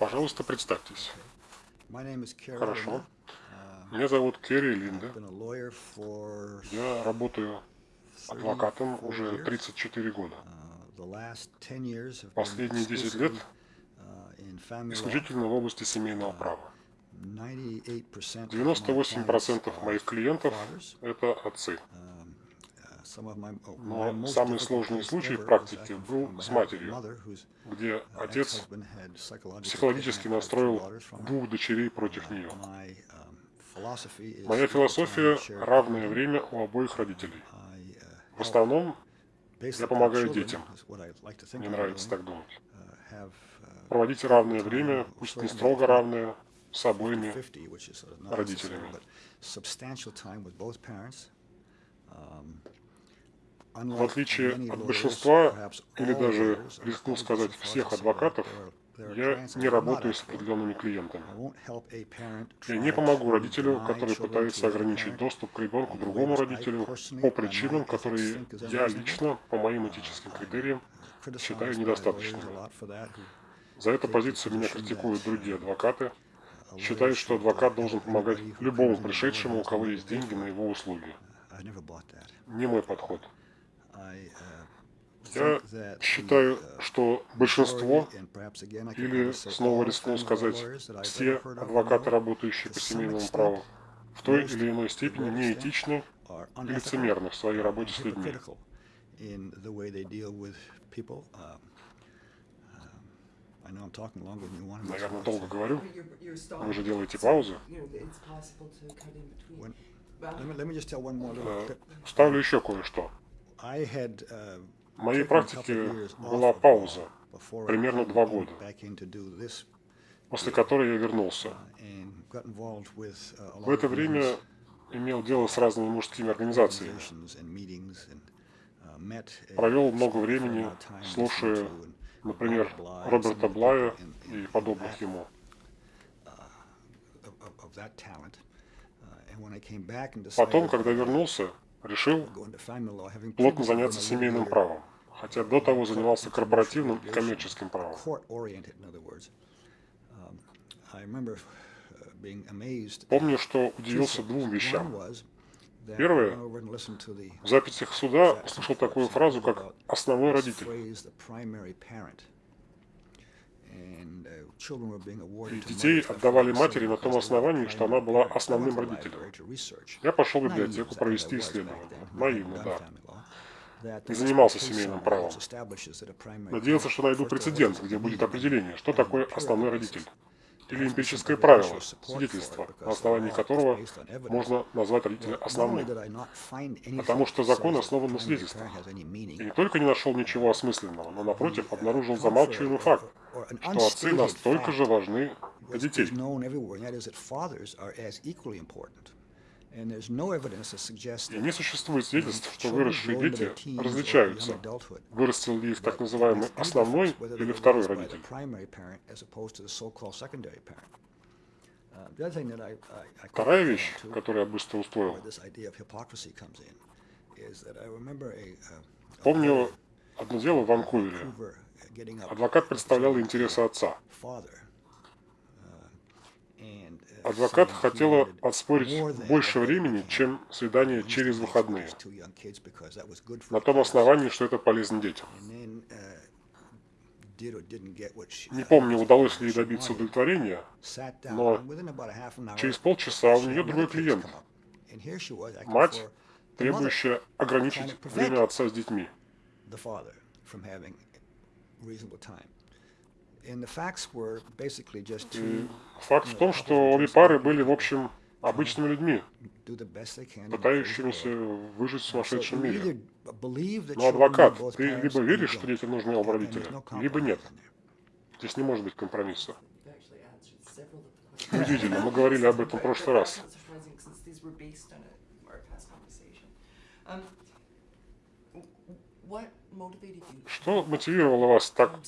Пожалуйста, представьтесь. Хорошо. Меня зовут Керри Линда. Я работаю адвокатом уже 34 года. Последние 10 лет исключительно в области семейного права. 98% моих клиентов – это отцы. Но самый сложный случай в практике был с матерью, где отец психологически настроил двух дочерей против нее. Моя философия – равное время у обоих родителей. В основном я помогаю детям. Мне нравится так думать. Проводить равное время, пусть не строго равное, с обоими родителями. В отличие от большинства, или даже, рискну сказать, всех адвокатов, я не работаю с определенными клиентами. Я не помогу родителю, который пытается ограничить доступ к ребенку другому родителю по причинам, которые я лично, по моим этическим критериям, считаю недостаточными. За эту позицию меня критикуют другие адвокаты, считают, что адвокат должен помогать любому пришедшему, у кого есть деньги на его услуги. Не мой подход. Я считаю, что большинство, или, снова рискну сказать, все адвокаты, работающие по семейному праву, в той или иной степени неэтичны и лицемерны в своей работе с людьми. Наверное, долго говорю. Вы же делаете паузу. Ставлю еще кое-что. В моей практике была пауза, примерно два года, после которой я вернулся. В это время имел дело с разными мужскими организациями. Провел много времени, слушая, например, Роберта Блая и подобных ему. Потом, когда вернулся, решил плотно заняться семейным правом хотя до того занимался корпоративным и коммерческим правом. Помню, что удивился двум вещам. Первое, в записях суда слышал такую фразу, как «основной родитель». И детей отдавали матери на том основании, что она была основным родителем. Я пошел в библиотеку провести исследование. Наивно, да не занимался семейным правом. Надеялся, что найду прецедент, где будет определение, что такое основной родитель. Или эмпирическое правило, свидетельство, на основании которого можно назвать родителя основным. Потому что закон основан на свидетельствах. И не только не нашел ничего осмысленного, но напротив обнаружил замалчиваемый факт, что отцы настолько же важны для детей. Не существует свидетельств, что выросшие дети различаются, вырастил ли их так называемый основной или второй родитель. Вторая вещь, которую я быстро усвоил, помню одно дело в Ванкувере. Адвокат представлял интересы отца. Адвокат хотела отспорить больше времени, чем свидание через выходные, на том основании, что это полезно детям. Не помню, удалось ли ей добиться удовлетворения, но через полчаса у нее другой клиент. Мать, требующая ограничить время отца с детьми. И факт в том, что обе пары были, в общем, обычными людьми, пытающимися выжить в сумасшедшем мире. Но адвокат, ты либо веришь, что детям нужны оба родителя, либо нет. Здесь не может быть компромисса. Удивительно, мы говорили об этом в прошлый раз. Что мотивировало вас так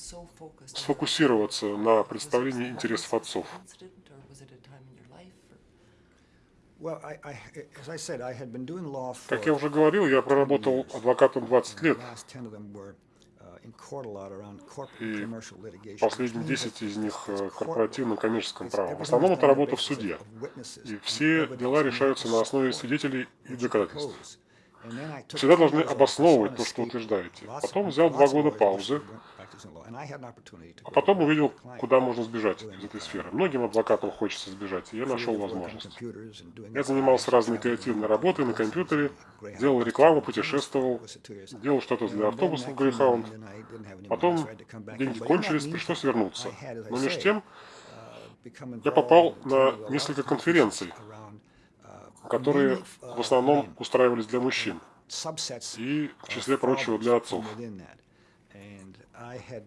сфокусироваться на представлении интересов отцов? Как я уже говорил, я проработал адвокатом 20 лет. и последние 10 из них э, корпоративным коммерческим правом. В основном это работа в суде. И все дела решаются на основе свидетелей и доказательств. Всегда должны обосновывать то, что утверждаете. Потом взял два года паузы, а потом увидел, куда можно сбежать из этой сферы. Многим адвокатам хочется сбежать, и я нашел возможность. Я занимался разной креативной работой на компьютере, делал рекламу, путешествовал, делал что-то для автобусов Greyhound. Потом деньги кончились, пришлось вернуться. Но между тем я попал на несколько конференций, которые в основном устраивались для мужчин и, в числе прочего, для отцов.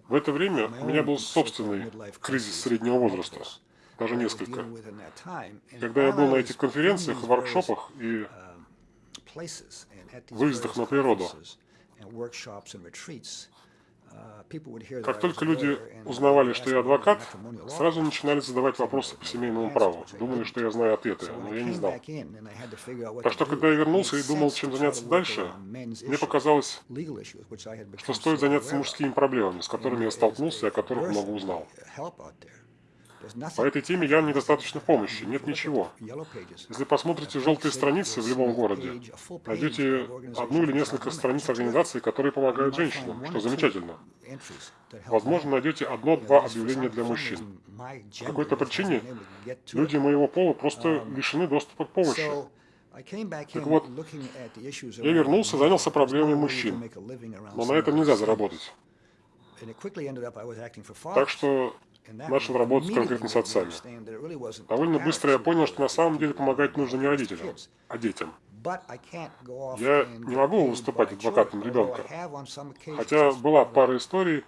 В это время у меня был собственный кризис среднего возраста, даже несколько. Когда я был на этих конференциях, воркшопах и выездах на природу, как только люди узнавали, что я адвокат, сразу начинали задавать вопросы по семейному праву. Думали, что я знаю ответы, но я не знал. Так что, когда я вернулся и думал, чем заняться дальше, мне показалось, что стоит заняться мужскими проблемами, с которыми я столкнулся и о которых много узнал. По этой теме я недостаточно помощи, нет ничего. Если посмотрите желтые страницы в любом городе, найдете одну или несколько страниц организаций, которые помогают женщинам, что замечательно. Возможно, найдете одно-два объявления для мужчин. По какой-то причине люди моего пола просто лишены доступа к помощи. Так вот, я вернулся, занялся проблемами мужчин, но на этом нельзя заработать. Так что начал работать конкретно с отцами. Довольно быстро я понял, что на самом деле помогать нужно не родителям, а детям. Я не могу выступать адвокатом ребенка, хотя была пара историй,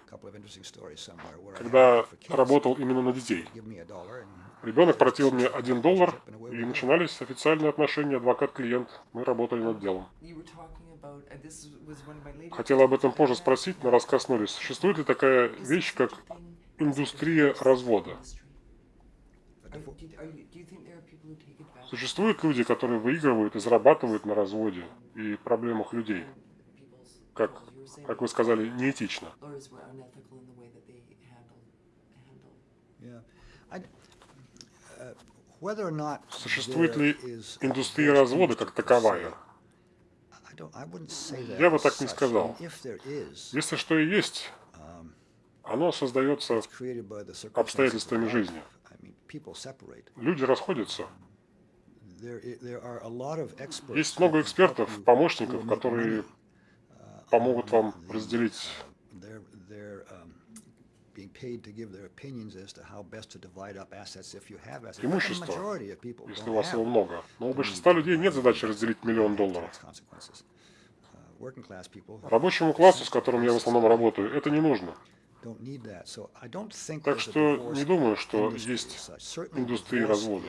когда работал именно на детей. Ребенок платил мне один доллар, и начинались официальные отношения адвокат-клиент. Мы работали над делом. Хотела об этом позже спросить, но раз коснулись. Существует ли такая вещь, как индустрия развода. Существуют люди, которые выигрывают и зарабатывают на разводе и проблемах людей. Как, как вы сказали, неэтично. Существует ли индустрия развода как таковая? Я бы так не сказал. Если что и есть, оно создается обстоятельствами жизни. Люди расходятся. Есть много экспертов, помощников, которые помогут вам разделить имущество, если у вас его много. Но у большинства людей нет задачи разделить миллион долларов. Рабочему классу, с которым я в основном работаю, это не нужно. Так что не думаю, что есть индустрия развода.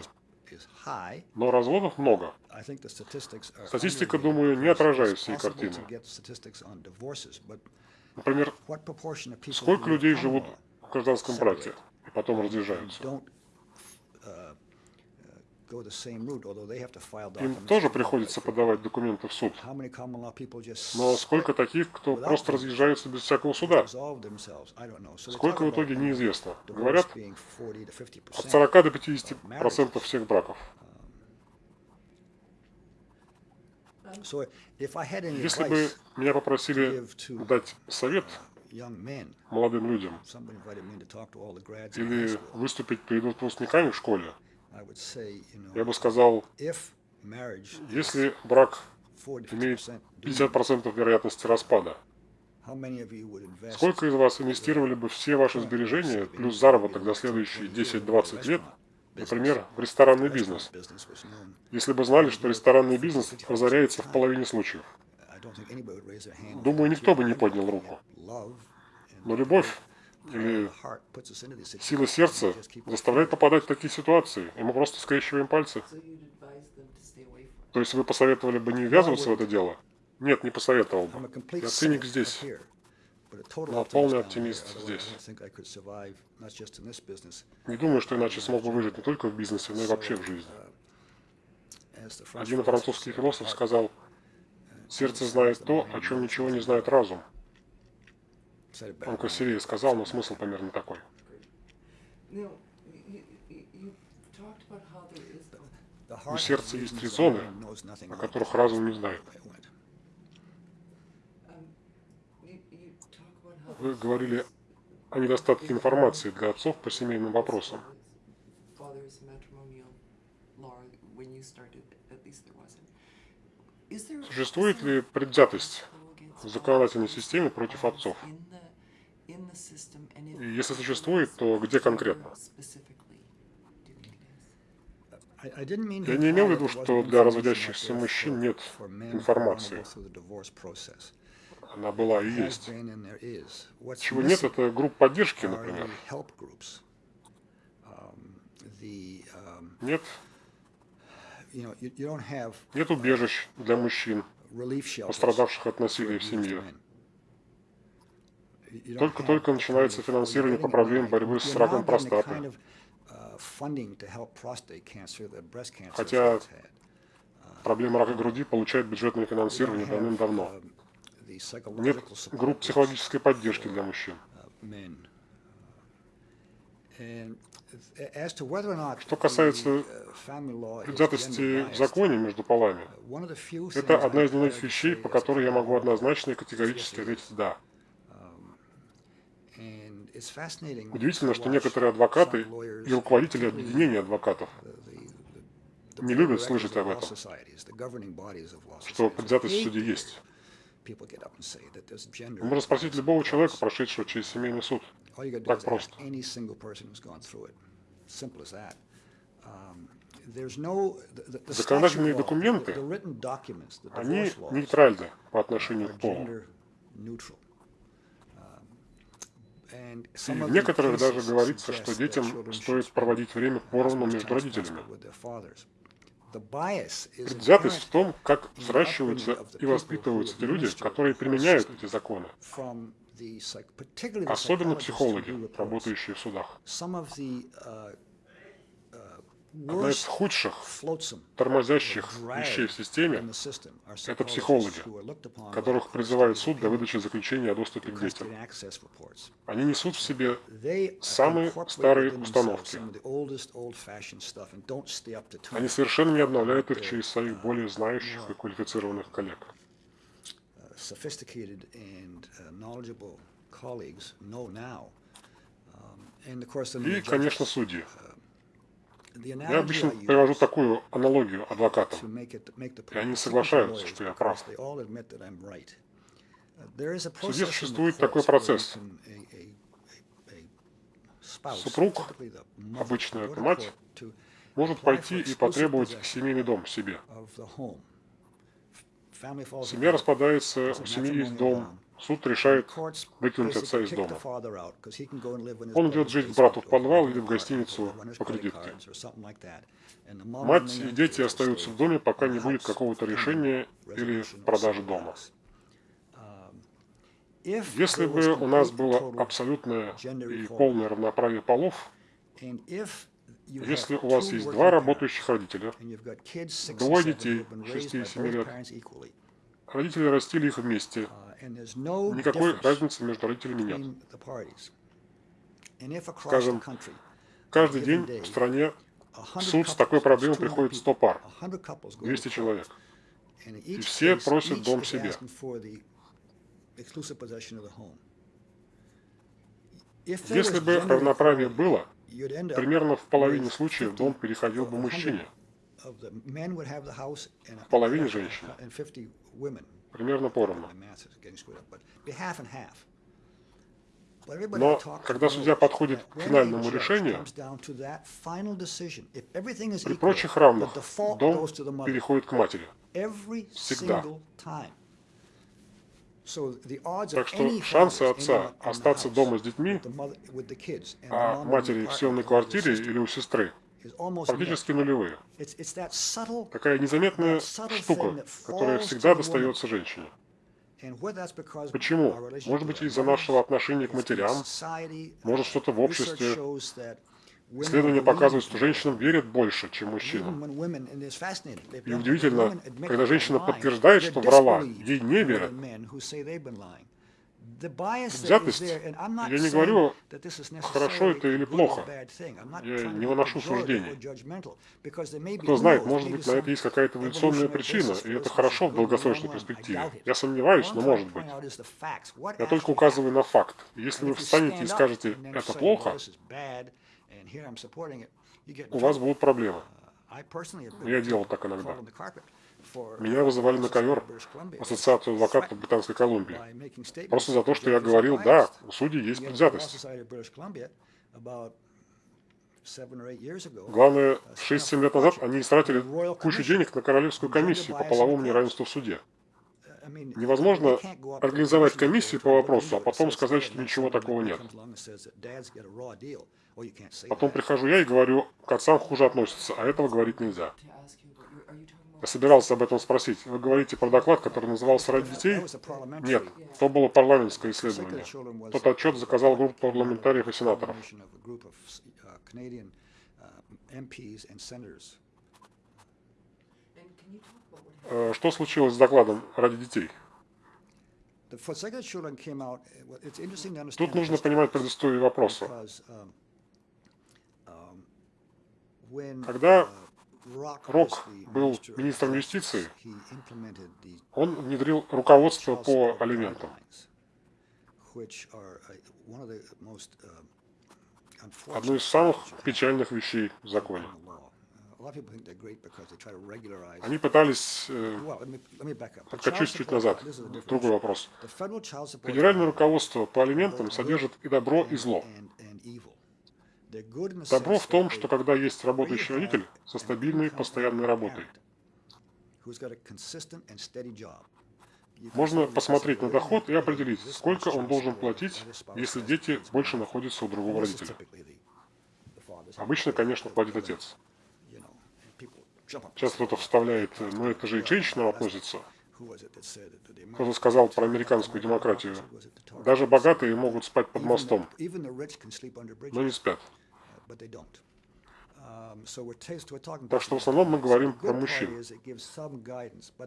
Но разводов много. Статистика, думаю, не отражает всей картины. Например, сколько людей живут в гражданском браке и потом разъезжаются? Им тоже приходится подавать документы в суд. Но сколько таких, кто просто разъезжается без всякого суда? Сколько в итоге неизвестно. Говорят, от 40 до 50 процентов всех браков. Если бы меня попросили дать совет молодым людям или выступить перед выпускниками в школе, я бы сказал, если брак имеет 50% вероятности распада, сколько из вас инвестировали бы все ваши сбережения плюс заработок до следующие 10-20 лет, например, в ресторанный бизнес, если бы знали, что ресторанный бизнес разоряется в половине случаев? Думаю, никто бы не поднял руку. Но любовь или сила сердца заставляет попадать в такие ситуации, и мы просто скрещиваем пальцы. То есть вы посоветовали бы не ввязываться в это дело? Нет, не посоветовал бы. Я циник здесь, но полный оптимист здесь. Не думаю, что иначе смог бы выжить не только в бизнесе, но и вообще в жизни. Один французский философ сказал, сердце знает то, о чем ничего не знает разум. Он красивее сказал, но смысл примерно такой. У сердца есть три зоны, о которых разум не знает. Вы говорили о недостатке информации для отцов по семейным вопросам. Существует ли предвзятость в законодательной системе против отцов? Если существует, то где конкретно? Я не имел в виду, что для разводящихся мужчин нет информации. Она была и есть. Чего нет, это групп поддержки, например. Нет нет убежищ для мужчин, пострадавших от насилия в семье. Только-только начинается финансирование по проблеме борьбы с раком простаты. Хотя проблема рака груди получает бюджетное финансирование давным-давно. Нет групп психологической поддержки для мужчин. Что касается предвзятости в законе между полами, это одна из немногих вещей, по которой я могу однозначно и категорически ответить «да». Удивительно, что некоторые адвокаты и руководители объединения адвокатов не любят слышать об этом, что предвзятость в суде есть. Можно спросить любого человека, прошедшего через семейный суд. Так просто. Законодательные документы, они нейтральны по отношению к полу. И в некоторых даже говорится, что детям стоит проводить время поровну между родителями. Предвзятость в том, как взращиваются и воспитываются те люди, которые применяют эти законы. Особенно психологи, работающие в судах. Одна из худших тормозящих вещей в системе – это психологи, которых призывает суд для выдачи заключения о доступе к детям. Они несут в себе самые старые установки. Они совершенно не обновляют их через своих более знающих и квалифицированных коллег. И, конечно, судьи. Я обычно привожу такую аналогию адвокатам, и они соглашаются, что я прав. В суде существует такой процесс. Супруг, обычно это мать, может пойти и потребовать семейный дом себе. Семья распадается, у семьи есть дом, Суд решает выкинуть отца из дома. Он идет жить к брату в подвал или в гостиницу по кредитке. Мать и дети остаются в доме, пока не будет какого-то решения или продажи дома. Если бы у нас было абсолютное и полное равноправие полов, если у вас есть два работающих родителя, двое детей 6 и 7 лет, родители растили их вместе, Никакой разницы между родителями нет. Скажем, каждый день в стране в суд с такой проблемой приходит 100 пар, 200 человек. И все просят дом себе. Если бы равноправие было, примерно в половине случаев дом переходил бы мужчине, в половине женщине примерно поровну. Но когда судья подходит к финальному решению, при прочих равных дом переходит к матери. Всегда. Так что шансы отца остаться дома с детьми, а матери в съемной квартире или у сестры, практически нулевые. Такая незаметная штука, которая всегда достается женщине. Почему? Может быть, из-за нашего отношения к матерям, может, что-то в обществе. Исследования показывают, что женщинам верят больше, чем мужчинам. И удивительно, когда женщина подтверждает, что врала, ей не верят. Взятость, я не говорю, хорошо это или плохо. Я не выношу суждений. Кто знает, может быть, на это есть какая-то эволюционная причина, и это хорошо в долгосрочной перспективе. Я сомневаюсь, но может быть. Я только указываю на факт. Если вы встанете и скажете, это плохо, у вас будут проблемы. Я делал так иногда. Меня вызывали на ковер Ассоциацию адвокатов Британской Колумбии. Просто за то, что я говорил, да, у судей есть предвзятость. Главное, 6-7 лет назад они истратили кучу денег на Королевскую комиссию по половому неравенству в суде. Невозможно организовать комиссию по вопросу, а потом сказать, что ничего такого нет. Потом прихожу я и говорю, к отцам хуже относятся, а этого говорить нельзя. Собирался об этом спросить. Вы говорите про доклад, который назывался «Ради детей»? Нет, то было парламентское исследование. Тот отчет заказал группа парламентариев и сенаторов. Э, что случилось с докладом «Ради детей»? Тут нужно понимать предысторию вопроса. Когда Рок был министром юстиции, он внедрил руководство по алиментам. Одну из самых печальных вещей в законе. Они пытались... Э, откачусь чуть назад. Другой вопрос. Федеральное руководство по алиментам содержит и добро, и зло. Добро в том, что когда есть работающий родитель со стабильной постоянной работой, можно посмотреть на доход и определить, сколько он должен платить, если дети больше находятся у другого родителя. Обычно, конечно, платит отец. Сейчас кто-то вставляет, ну это же и к женщинам относится. Кто-то сказал про американскую демократию. Даже богатые могут спать под мостом, но не спят. Um, так что в основном мы говорим про мужчин.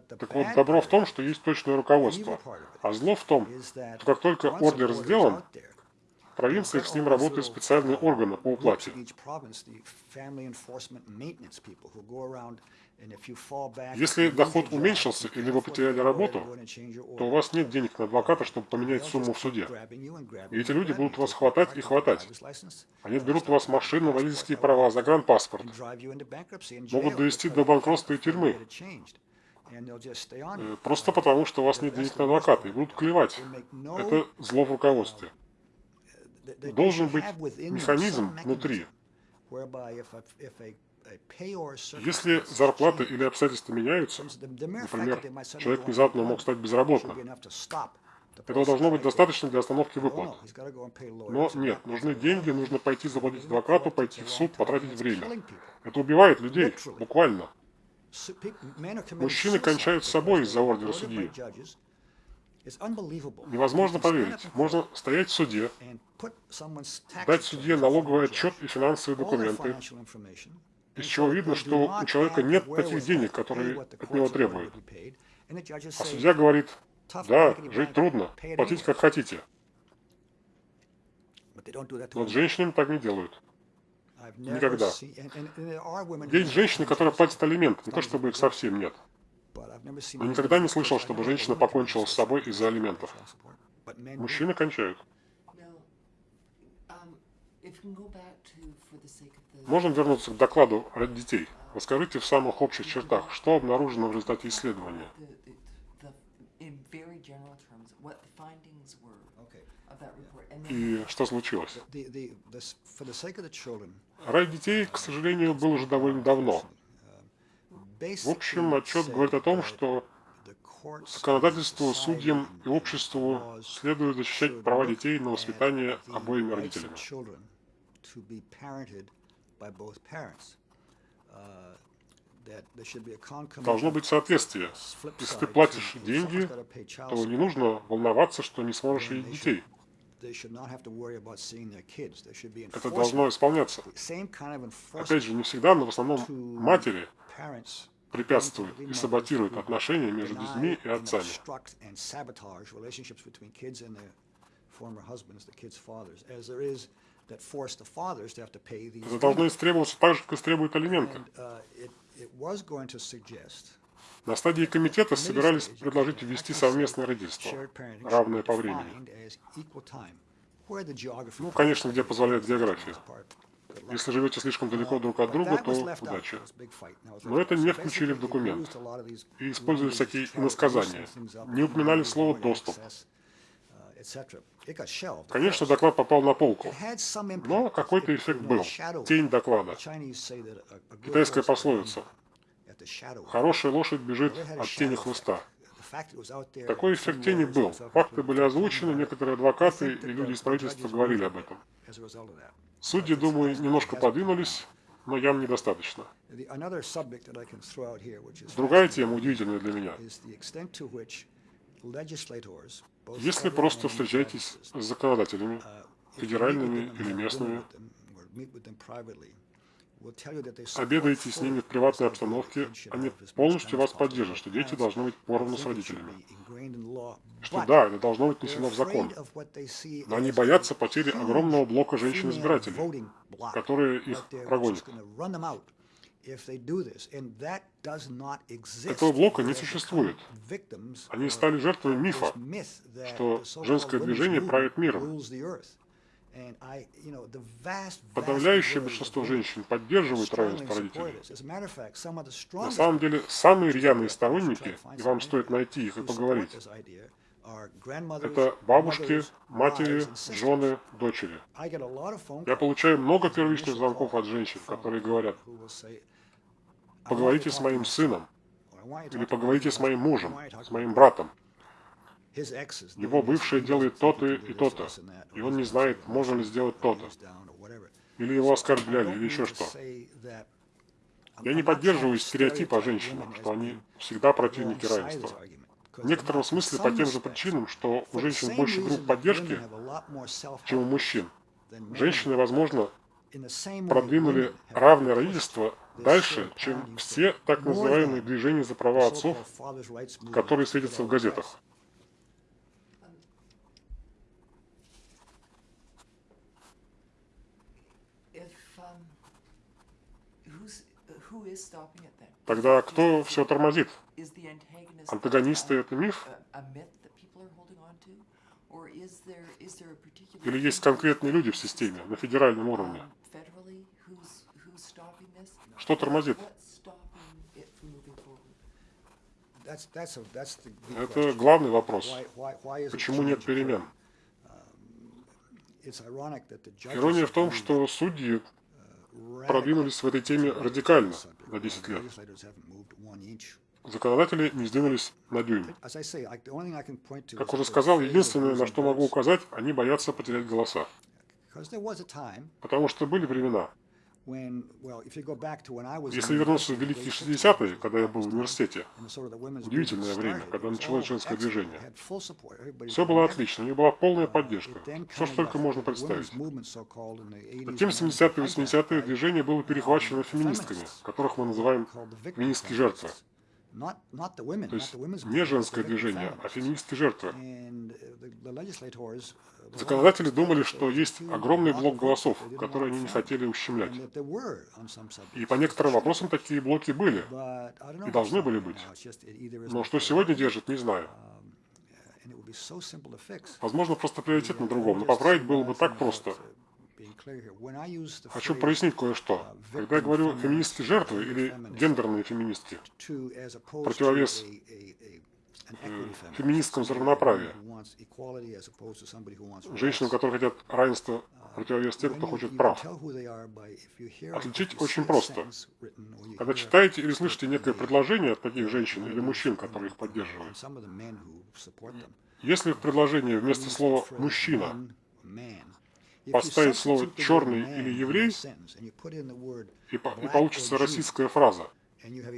Так вот, добро в том, что есть точное руководство, а зло в том, что как только ордер сделан, в провинциях с ним работают специальные органы по уплате. Если доход уменьшился или вы потеряли работу, то у вас нет денег на адвоката, чтобы поменять сумму в суде. И эти люди будут вас хватать и хватать. Они берут у вас машины, водительские права, загранпаспорт. Могут довести до банкротства и тюрьмы. Э, просто потому, что у вас нет денег на адвоката, и будут клевать. Это зло в руководстве. Должен быть механизм внутри, если зарплаты или обстоятельства меняются, например, человек внезапно мог стать безработным, этого должно быть достаточно для остановки выплат. Но нет, нужны деньги, нужно пойти заплатить адвокату, пойти в суд, потратить время. Это убивает людей, буквально. Мужчины кончают с собой из-за ордера судьи. Невозможно поверить. Можно стоять в суде, дать судье налоговый отчет и финансовые документы, из чего видно, что у человека нет таких денег, которые от него требуют. А судья говорит, да, жить трудно, платите как хотите. Но с женщинами так не делают. Никогда. Есть женщины, которые платят алимент, не то чтобы их совсем нет. Но никогда не слышал, чтобы женщина покончила с собой из-за алиментов. Мужчины кончают. Можем вернуться к докладу ради детей. Расскажите в самых общих чертах, что обнаружено в результате исследования. И что случилось? Ради детей, к сожалению, был уже довольно давно. В общем, отчет говорит о том, что законодательству, судьям и обществу следует защищать права детей на воспитание обоими родителями. Uh, Должно быть соответствие. Если ты платишь деньги, то не нужно волноваться, что не сможешь видеть детей. Это должно исполняться. Опять же, не всегда, но в основном матери препятствуют и саботируют отношения между детьми и отцами. Это должно истребоваться так же, как истребуют алименты. На стадии комитета собирались предложить ввести совместное родительство, равное по времени. Ну, конечно, где позволяет география. Если живете слишком далеко друг от друга, то удачи. Но это не включили в документ. И использовали всякие иносказания. Не упоминали слово «доступ». Конечно, доклад попал на полку, но какой-то эффект был. Тень доклада. Китайская пословица. Хорошая лошадь бежит от тени хвоста. Такой эффект тени был. Факты были озвучены, некоторые адвокаты и люди из правительства говорили об этом. Судьи, думаю, немножко подвинулись, но явно недостаточно. Другая тема, удивительная для меня. Если просто встречаетесь с законодателями, федеральными или местными, обедаете с ними в приватной обстановке, они полностью вас поддержат, что дети должны быть поровну с родителями. Что да, это должно быть внесено в закон. Но они боятся потери огромного блока женщин-избирателей, которые их прогонят. Этого блока не существует. Они стали жертвами мифа, что женское движение правит миром. Подавляющее большинство женщин поддерживают равенство родителей. На самом деле, самые рьяные сторонники, и вам стоит найти их и поговорить, это бабушки, матери, жены, дочери. Я получаю много первичных звонков от женщин, которые говорят, поговорите с моим сыном, или поговорите с моим мужем, с моим братом. Его бывшая делает то-то и то-то, и он не знает, можно ли сделать то-то. Или его оскорбляли, или еще что. Я не поддерживаю стереотип о женщинах, что они всегда противники равенства. В некотором смысле по тем же причинам, что у женщин больше групп поддержки, чем у мужчин. Женщины, возможно, продвинули равное родительство дальше, чем все так называемые движения за права отцов, которые светятся в газетах. Тогда кто все тормозит? Антагонисты — это миф? Или есть конкретные люди в системе, на федеральном уровне? Что тормозит? Это главный вопрос. Почему нет перемен? Ирония в том, что судьи продвинулись в этой теме радикально на 10 лет. Законодатели не сдвинулись на дюйм. Как уже сказал, единственное, на что могу указать, они боятся потерять голоса. Потому что были времена, если вернуться в великие 60-е, когда я был в университете, удивительное время, когда началось женское движение, все было отлично, у них была полная поддержка, все, что только можно представить. Затем 70-е и 80-е движение было перехвачено феминистками, которых мы называем феминистские жертвы. То есть не женское движение, а феминистские жертвы. Законодатели думали, что есть огромный блок голосов, которые они не хотели ущемлять. И по некоторым вопросам такие блоки были, и должны были быть. Но что сегодня держит, не знаю. Возможно, просто приоритет на другом, но поправить было бы так просто. Хочу прояснить кое-что. Когда я говорю феминистские жертвы или гендерные феминистки, противовес феминисткам за равноправие, женщинам, которые хотят равенства, противовес тем, кто хочет прав. Отличить очень просто. Когда читаете или слышите некое предложение от таких женщин или мужчин, которые их поддерживают, если в предложении вместо слова «мужчина» поставить слово «черный» или «еврей», и, и получится российская фраза,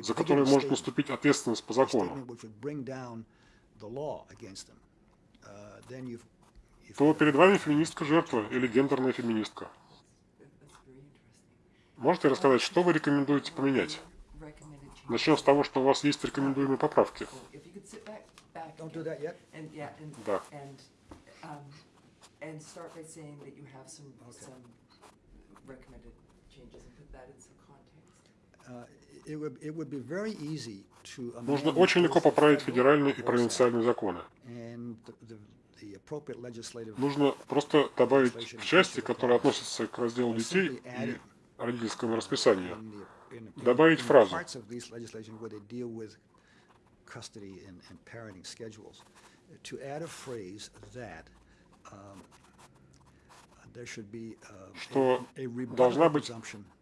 за которую может наступить ответственность по закону, то перед вами феминистка-жертва или гендерная феминистка. Можете рассказать, что вы рекомендуете поменять? Начнем с того, что у вас есть рекомендуемые поправки. Да. And start by saying that you have some, some recommended changes and put that in some context. Uh, It would, it would be very easy to Нужно amend очень легко поправить federal федеральные и провинциальные законы. and the- the- the appropriate legislative Нужно просто добавить в части, которые относятся к разделу детей и родительскому расписанию, in the- in- in- добавить in the фразу. parts of these legislation where they deal with custody and, and parenting schedules, to add a phrase that um, there should be uh, a- Что должна быть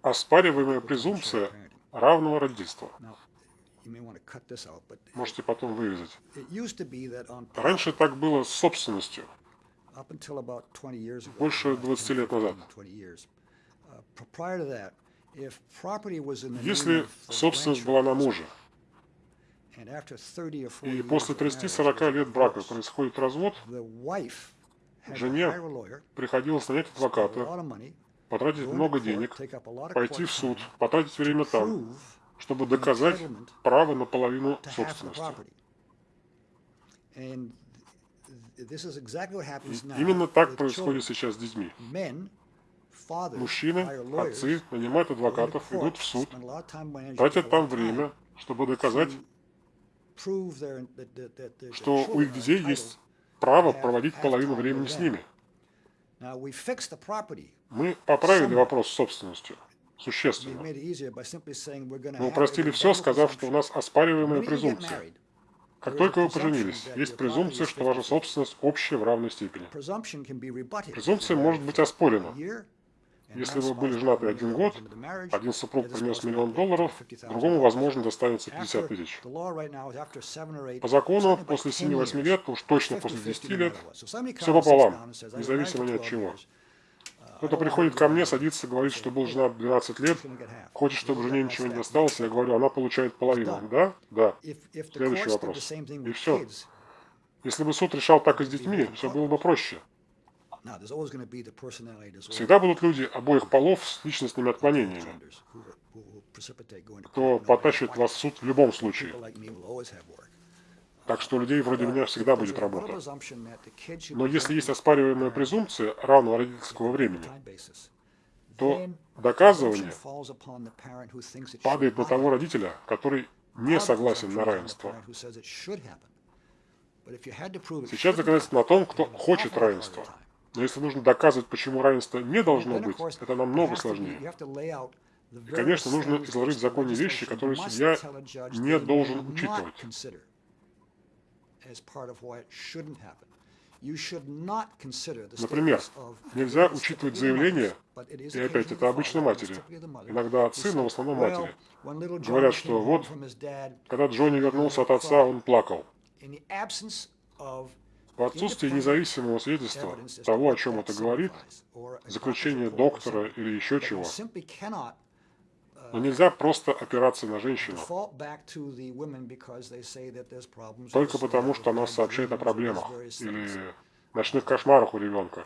оспариваемая презумпция равного родительства. Можете потом вырезать. Раньше так было с собственностью. up until about 20 years ago. Больше about 20 10, лет назад. 15, 20 years. Uh, p- Prior to that, if property was in the name Если собственность была на муже, and after 30 or 40 и после of marriage, 30-40 there's a лет брака происходит развод, жене приходилось нанять адвоката, потратить много денег, пойти в суд, потратить время там, чтобы доказать право на половину собственности. Именно так происходит сейчас с детьми. Мужчины, отцы нанимают адвокатов, идут в суд, тратят там время, чтобы доказать, что у их детей есть право проводить половину времени с ними. Мы поправили вопрос с собственностью. Существенно. Мы упростили все, сказав, что у нас оспариваемая презумпция. Как только вы поженились, есть презумпция, что ваша 50-50. собственность общая в равной степени. Презумпция может быть оспорена. Если вы были женаты один год, один супруг принес миллион долларов, другому, возможно, достанется 50 тысяч. По закону, после 7-8 лет, уж точно после 10 лет, все пополам, независимо ни от чего. Кто-то приходит ко мне, садится, говорит, что был женат 12 лет, хочет, чтобы жене ничего не досталось, я говорю, она получает половину. Да? Да. Следующий вопрос. И всё. Если бы суд решал так и с детьми, все было бы проще. Всегда будут люди обоих полов с личностными отклонениями, кто потащит вас в суд в любом случае. Так что у людей вроде меня всегда будет работа. Но если есть оспариваемая презумпция равного родительского времени, то доказывание падает на того родителя, который не согласен на равенство. Сейчас доказательство на том, кто хочет равенства. Но если нужно доказывать, почему равенство не должно быть, это намного сложнее. И, конечно, нужно изложить в законе вещи, которые судья не должен учитывать. Например, нельзя учитывать заявление, и опять это обычно матери, иногда отцы, но в основном матери, говорят, что вот, когда Джонни вернулся от отца, он плакал. В отсутствии независимого свидетельства того, о чем это говорит, заключение доктора или еще чего, но нельзя просто опираться на женщину, только потому, что она сообщает о проблемах или ночных кошмарах у ребенка.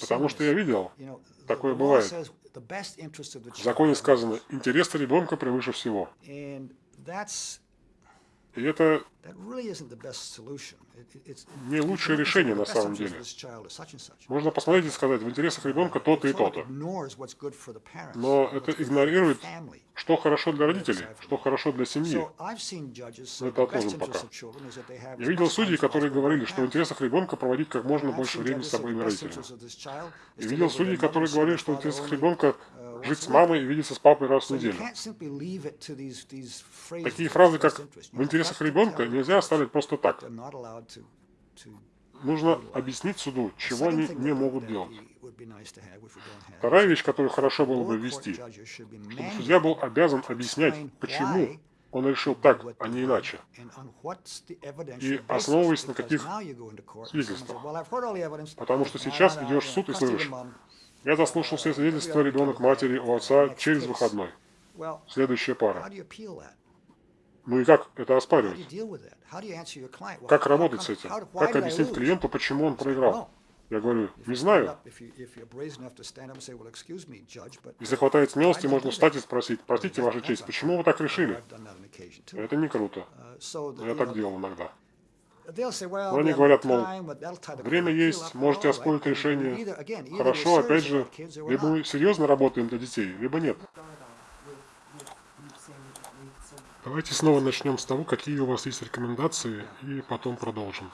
Потому что я видел, такое бывает. В законе сказано, интересы ребенка превыше всего. И это не лучшее решение на самом деле. Можно посмотреть и сказать, в интересах ребенка то-то и то-то. Но это игнорирует, что хорошо для родителей, что хорошо для семьи. Но это отложим пока. Я видел судей, которые говорили, что в интересах ребенка проводить как можно больше времени с обоими родителями. И видел судей, которые говорили, что в интересах ребенка жить с мамой и видеться с папой раз в неделю. Такие фразы, как «в интересах ребенка» нельзя оставить просто так. Нужно объяснить суду, чего они не могут делать. Вторая вещь, которую хорошо было бы ввести, чтобы судья был обязан объяснять, почему он решил так, а не иначе. И основываясь на каких свидетельствах. Потому что сейчас идешь в суд и слышишь, я заслушал все свидетельства ребенок матери у отца через выходной. Следующая пара. Ну и как это оспаривать? Как работать с этим? Как объяснить клиенту, почему он проиграл? Я говорю, не знаю. Если хватает смелости, можно встать и спросить, простите, Ваша честь, почему вы так решили? Это не круто. Я так делал иногда. Они говорят, мол, время есть, можете оспорить решение. Хорошо, опять же, либо мы серьезно работаем для детей, либо нет. Давайте снова начнем с того, какие у вас есть рекомендации, и потом продолжим.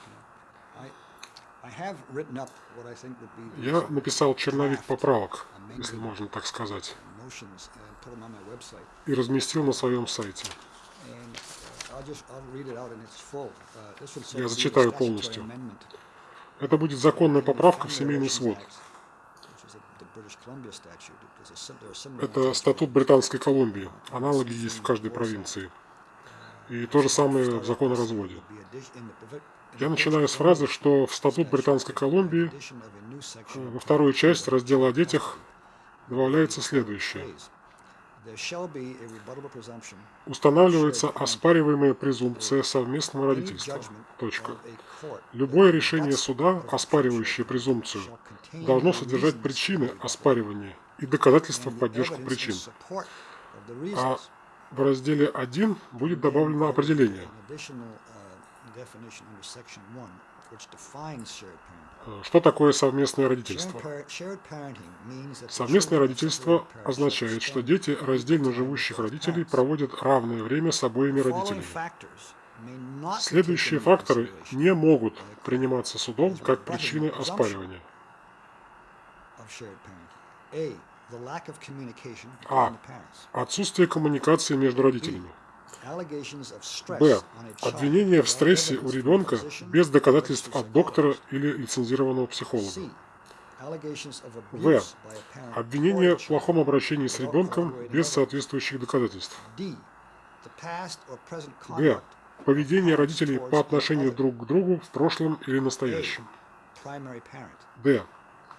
Я написал черновик поправок, если можно так сказать, и разместил на своем сайте. Я be a зачитаю полностью. Это будет законная поправка в семейный свод. Это статут Британской Колумбии. Аналоги есть в каждой провинции. И то же самое в закон о разводе. Я начинаю с фразы, что в статут Британской Колумбии э, во вторую часть раздела о детях добавляется следующее. Устанавливается оспариваемая презумпция совместного родительства. Точка. Любое решение суда, оспаривающее презумпцию, должно содержать причины оспаривания и доказательства в поддержку причин. А в разделе 1 будет добавлено определение, Uh, э, что такое совместное родительство. Совместное родительство означает, что дети раздельно живущих родителей проводят равное время с обоими родителями. Следующие факторы не могут приниматься судом как причины оспаривания. А. Отсутствие коммуникации между родителями. Б. Обвинение в стрессе у ребенка без доказательств от доктора или лицензированного психолога. В. Обвинение в плохом обращении с ребенком без соответствующих доказательств. Г. Поведение родителей по отношению друг к другу в прошлом или настоящем. Д.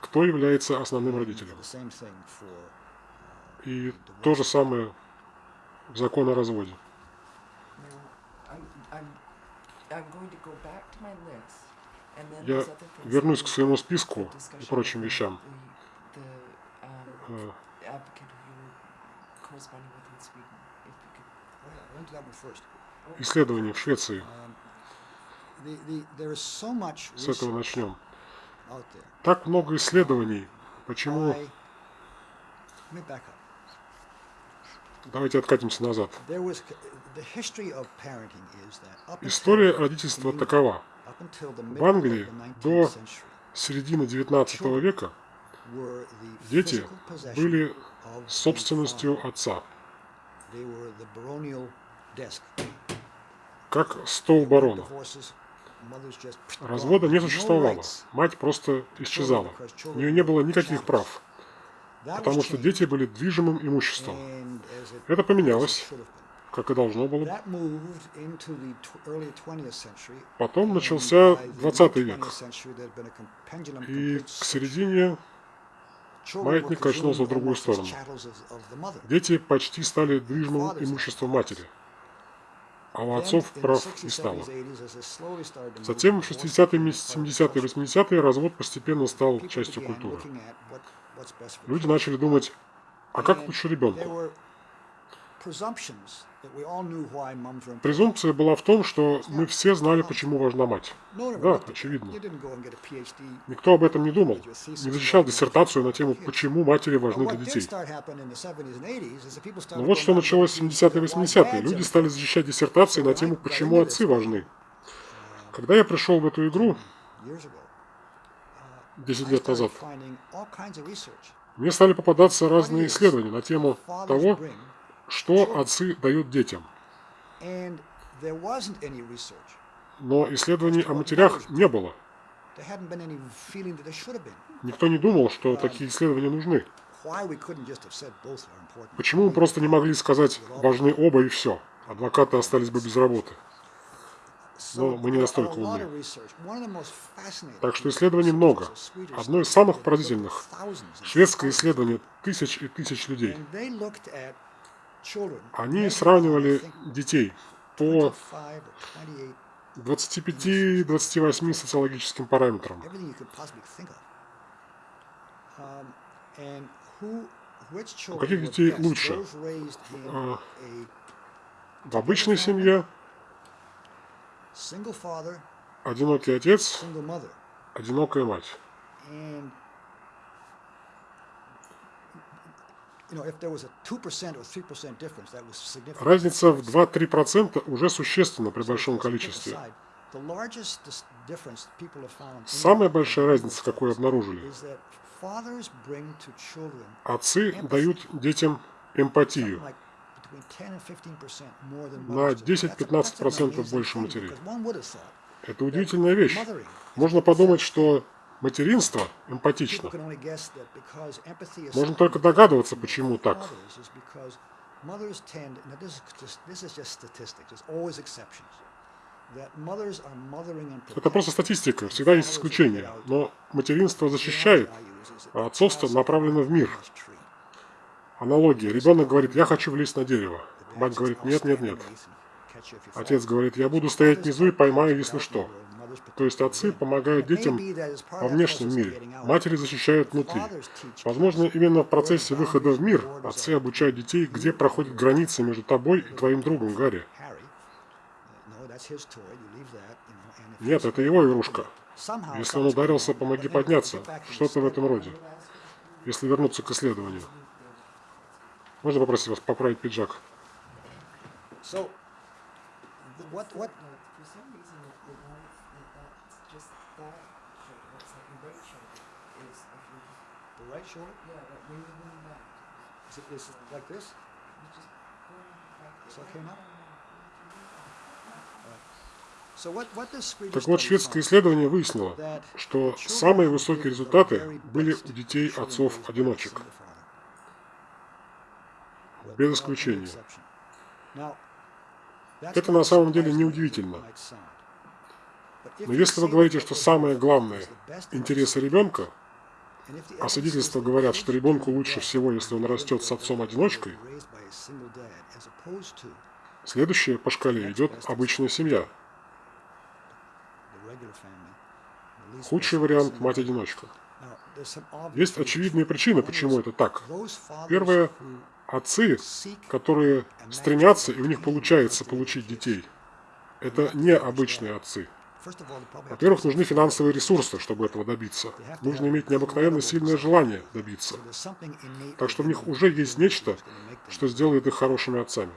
Кто является основным родителем. Uh, И то же самое в закон о разводе. Now, I'm, I'm, I'm going to go back to my list, and then Я вернусь that к своему списку и прочим вещам. Um, Э, oh. Исследования в Швеции. Um, С этого начнем. Так много исследований. Почему? by- let me back up. Давайте откатимся назад. История родительства такова. В Англии of the 19th до середины 19 века дети были собственностью отца, как стол барона. Развода не существовало. Мать просто исчезала. У нее не было никаких прав, потому что дети были движимым имуществом. Это поменялось. Как и должно было. That moved into the tw- early 20th century. Потом начался by the 20 mid век. 20th century, there had been a com- pendulum И к середине маятник качнулся в другую сторону. дети почти стали движимым имуществом матери, а у отцов прав 60s, не стало. 70s, 80s, as it slowly started to move Затем в towards 60-е, being part of 70-е, culture, 80-е развод постепенно стал частью культуры. Люди начали думать, а как лучше ребенку? Презумпция была в том, что мы все знали, почему важна мать. Да, очевидно. Никто об этом не думал, не защищал диссертацию на тему, почему матери важны для детей. start happening in the 70s and 80s is that people started Но вот что началось в getting 70-е, why 80-е. dads Люди стали защищать диссертации на тему, почему отцы важны. Когда я пришел в эту игру years ago. 10 I лет started назад, мне стали попадаться разные исследования на тему того, что отцы дают детям. Но исследований о матерях не было. Никто не думал, что такие исследования нужны. Почему мы просто не могли сказать, важны оба и все? Адвокаты остались бы без работы. So мы не настолько умны. Так что исследований много. Одно из самых поразительных Шведское исследование тысяч и тысяч людей. Они сравнивали детей по 25 or 28, 25-28 социологическим параметрам. Um, children каких детей лучше? А, В обычной семье одинокий отец, одинокая мать. And, you know, if there was a 2% or 3% difference, that was significant. Разница в 2-3% уже существенна при большом количестве. Самая большая разница, какую обнаружили, отцы дают детям эмпатию. like between 10 and 15% more than На mothers do. That's a- that's an 10-15% amazing больше матерей. thought Это удивительная вещь. Можно подумать, что материнство эмпатично. Можно только догадываться, почему так. Это просто статистика, всегда есть исключения. Но материнство защищает, а отцовство направлено в мир. Аналогия. Ребенок говорит, я хочу влезть на дерево. Мать говорит, нет, нет, нет. Отец говорит, я буду стоять внизу и поймаю, если что. То есть отцы помогают детям во внешнем мире, матери защищают внутри. Возможно, именно в процессе выхода в мир отцы обучают детей, где проходит граница между тобой и твоим другом Гарри. Нет, это его игрушка. Если он ударился, помоги подняться. Что-то в этом роде. Если вернуться к исследованию. Можно попросить вас поправить пиджак? So, th- what, what, No, for some reason, it, it wants that that's just that shoulder, that's like your right shoulder is of your, the right shoulder, yeah, way you lean back. is it, is it like this? It's okay now? Так вот, шведское исследование выяснило, что самые высокие результаты были у детей отцов-одиночек. Без исключения. Это на самом деле неудивительно. But Но если вы говорите, что самое главное интересы ребенка, а свидетельства говорят, что ребенку лучше всего, если он растет с отцом-одиночкой, следующее по шкале идет обычная семья. Худший вариант – мать-одиночка. Есть очевидные причины, почему это так. Первое отцы, которые стремятся, и у них получается получить детей. Это не обычные отцы. Во-первых, нужны финансовые ресурсы, чтобы этого добиться. Нужно иметь необыкновенно сильное желание добиться. Так что в них уже есть нечто, что сделает их хорошими отцами.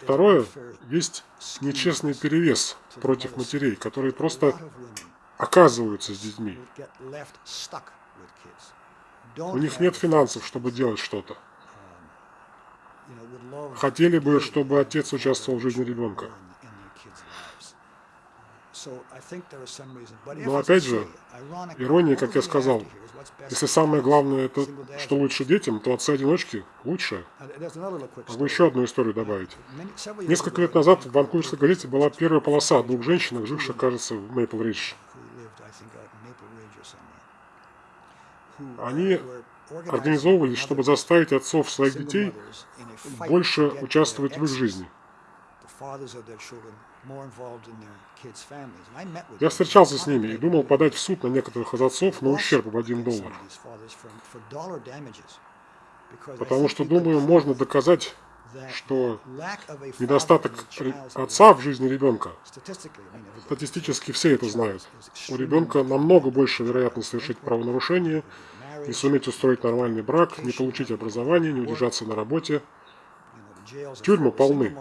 Второе, есть нечестный перевес против матерей, которые просто оказываются с детьми. У них нет финансов, чтобы делать что-то. love Хотели бы, чтобы отец участвовал в жизни ребенка. Но опять же, ирония, как я сказал, Если самое главное это, что лучше детям, то отцы-одиночки лучше. Могу story. еще одну историю добавить. Несколько лет назад в Ванкуверской газете была первая полоса о двух женщинах, живших, кажется, в Мейпл Ридж. who lived, I think, out in Maple Ridge or somewhere, who, uh, Они организовывались, чтобы заставить отцов своих детей больше участвовать в их жизни. Я встречался с ними и думал подать в суд на некоторых отцов на ущерб в один доллар. Потому что, думаю, можно доказать, что недостаток отца в жизни ребенка, статистически все это знают. У ребенка намного больше вероятность совершить правонарушение, не суметь устроить нормальный брак, не получить образование, не удержаться на работе. Тюрьмы полны.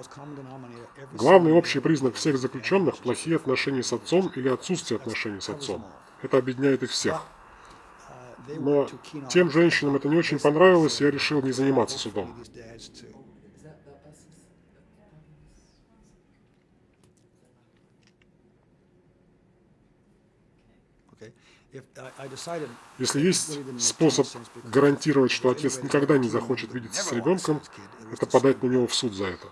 Главный общий признак всех заключенных – плохие отношения с отцом или отсутствие отношений с отцом. Это объединяет их всех. Но тем женщинам это не очень понравилось, и я решил не заниматься судом. Is that, that bus is, Если есть способ гарантировать, что отец никогда не захочет видеться с ребенком, это подать на него в суд за это.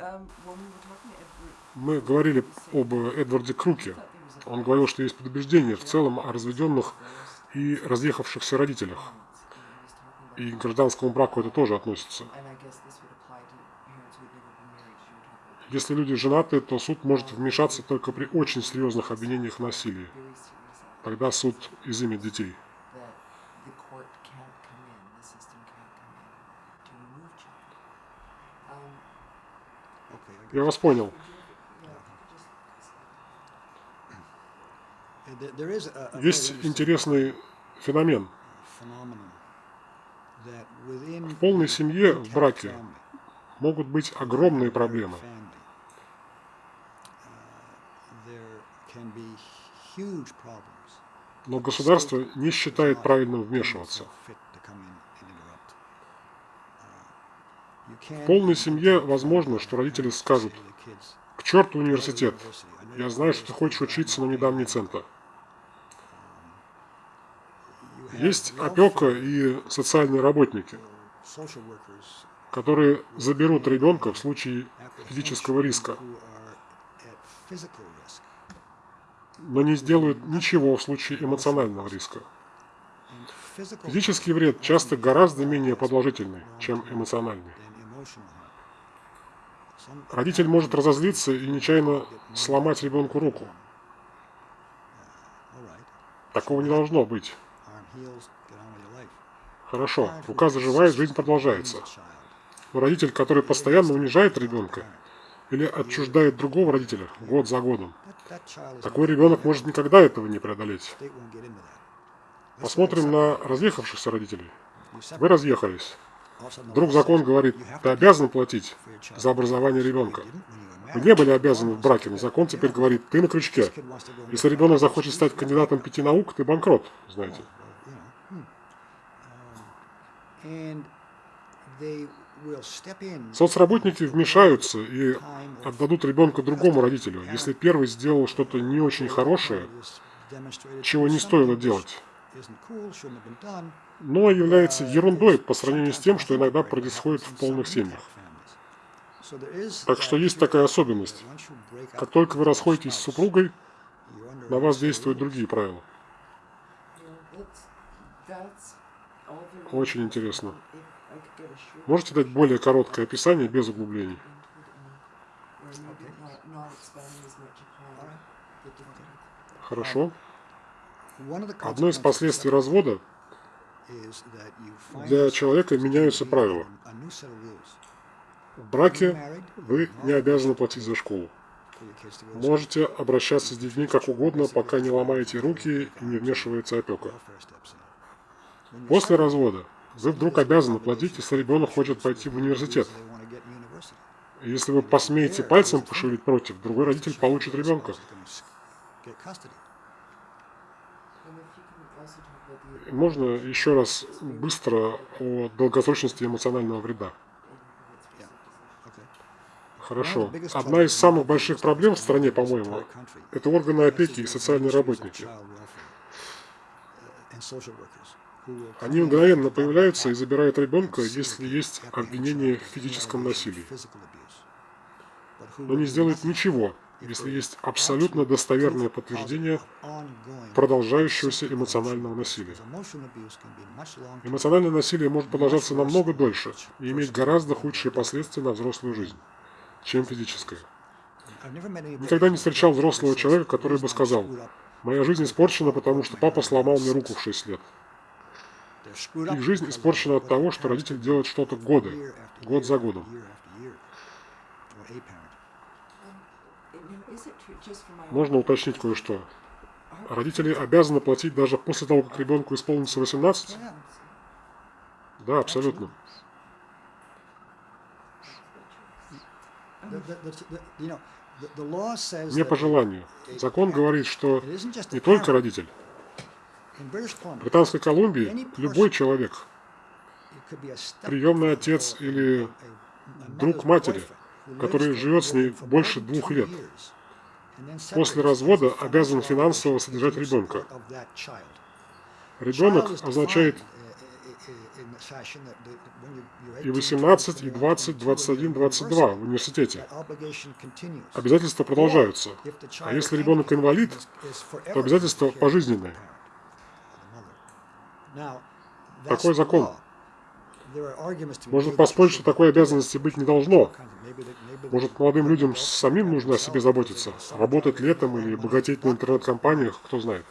um, Мы говорили об Эдварде Круке. Он говорил, что есть предубеждение в целом о разведенных и разъехавшихся родителях и к гражданскому браку это тоже относится. Если люди женаты, то суд может вмешаться только при очень серьезных обвинениях в насилии. Тогда суд изымет детей. Я вас понял. Есть интересный феномен. В полной семье, в браке, могут быть огромные проблемы. uh. Но государство не считает правильным вмешиваться. В полной семье возможно, что родители скажут, к черту университет, я знаю, что ты хочешь учиться, но не дам ни цента. Есть опека и социальные работники, которые заберут ребенка в случае физического риска, но не сделают ничего в случае эмоционального риска. Физический вред часто гораздо менее продолжительный, чем эмоциональный. Родитель может разозлиться и нечаянно сломать ребенку руку. Такого не должно быть. Хорошо, рука заживает, жизнь продолжается. Но родитель, который постоянно унижает ребенка или отчуждает другого родителя год за годом, такой ребенок может никогда этого не преодолеть. Посмотрим на разъехавшихся родителей. Вы разъехались. Вдруг закон говорит, ты обязан платить за образование ребенка. Вы не были обязаны в браке, но закон теперь говорит, ты на крючке. Если ребенок захочет стать кандидатом пяти наук, ты банкрот, знаете. Соцработники вмешаются и отдадут ребенка другому родителю, если первый сделал что-то не очень хорошее, чего не стоило делать но является ерундой по сравнению с тем, что иногда происходит в полных семьях. Так что есть такая особенность. Как только вы расходитесь с супругой, на вас действуют другие правила. Очень интересно. Можете дать более короткое описание без углублений? Хорошо. Одно из последствий развода для человека меняются правила. В браке вы не обязаны платить за школу. Можете обращаться с детьми как угодно, пока не ломаете руки и не вмешивается опека. После развода вы вдруг обязаны платить, если ребенок хочет пойти в университет. Если вы посмеете пальцем пошевелить против, другой родитель получит ребенка. Можно еще раз быстро о долгосрочности эмоционального вреда? Хорошо. Одна из самых больших проблем в стране, по-моему, это органы опеки и социальные работники. Они мгновенно появляются и забирают ребенка, если есть обвинение в физическом насилии. Но не сделают ничего, если есть абсолютно достоверное подтверждение продолжающегося эмоционального насилия. Эмоциональное насилие может продолжаться намного дольше и иметь гораздо худшие последствия на взрослую жизнь, чем физическое. Никогда не встречал взрослого человека, который бы сказал, «Моя жизнь испорчена, потому что папа сломал мне руку в 6 лет». Их жизнь испорчена от того, что родитель делает что-то годы, год за годом. Можно уточнить кое-что. Родители обязаны платить даже после того, как ребенку исполнится 18? Да, абсолютно. Не по желанию. Закон говорит, что не только родитель. В Британской Колумбии любой человек, приемный отец или друг матери, который живет с ней больше двух лет, после развода обязан финансово содержать ребенка. Ребенок означает и 18, и 20, 21, 22 в университете. Обязательства продолжаются. А если ребенок инвалид, то обязательства пожизненные. Такой закон. Можно поспорить, что такой обязанности быть не должно. Может, молодым людям самим нужно о себе заботиться? Работать летом или богатеть на интернет-компаниях, кто знает.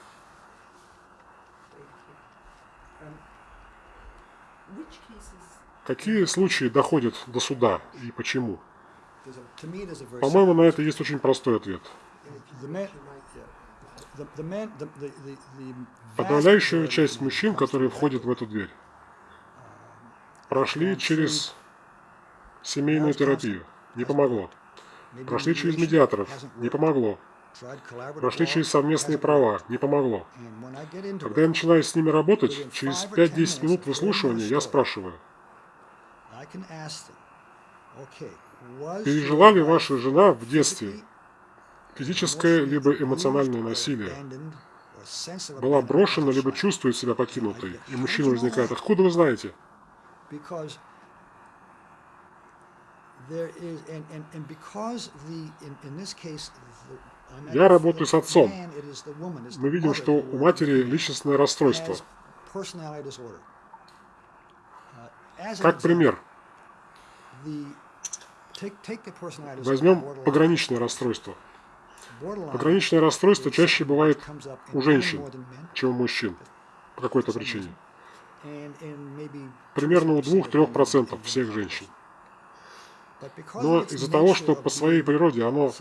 Какие случаи доходят до суда и почему? По-моему, на это есть очень простой ответ. Подавляющая часть мужчин, которые входят в эту дверь, прошли через семейную терапию. Не помогло. Прошли через медиаторов. Не помогло. Прошли через совместные права. Не помогло. Когда я начинаю с ними работать, через 5-10 минут выслушивания я спрашиваю, пережила ли ваша жена в детстве физическое либо эмоциональное насилие? Была брошена, либо чувствует себя покинутой? И мужчина возникает, откуда вы знаете? Я работаю с отцом. Мы видим, что у матери личностное расстройство. Uh, Как пример, возьмем пограничное расстройство. Пограничное расстройство чаще бывает у женщин, чем у мужчин. По какой-то причине. Примерно у 2-3% of 2-3% women. всех женщин. Но из-за того, что по своей природе оно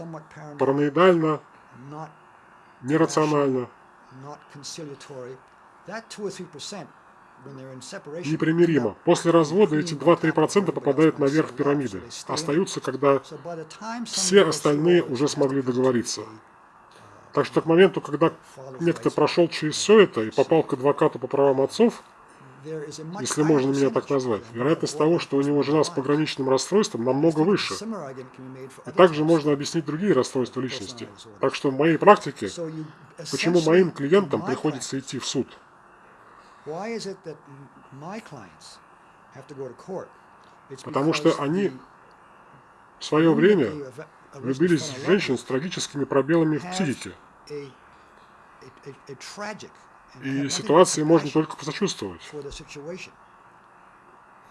параноидально, нерационально, not conciliatory, that 2 or 3% when they're in separation непримиримо. После развода эти being on top of 2-3% everybody попадают наверх пирамиды. Остаются, когда все остальные уже смогли договориться. Так что к моменту, когда некто прошел через все это и попал к адвокату по правам отцов, если можно меня так назвать, вероятность того, что у него жена с пограничным расстройством, намного выше. И также можно объяснить другие расстройства личности. Так что в моей практике, почему моим клиентам приходится идти в суд? Потому что они В свое время влюбились в женщин с трагическими проблемами в психике. И ситуации можно только посочувствовать.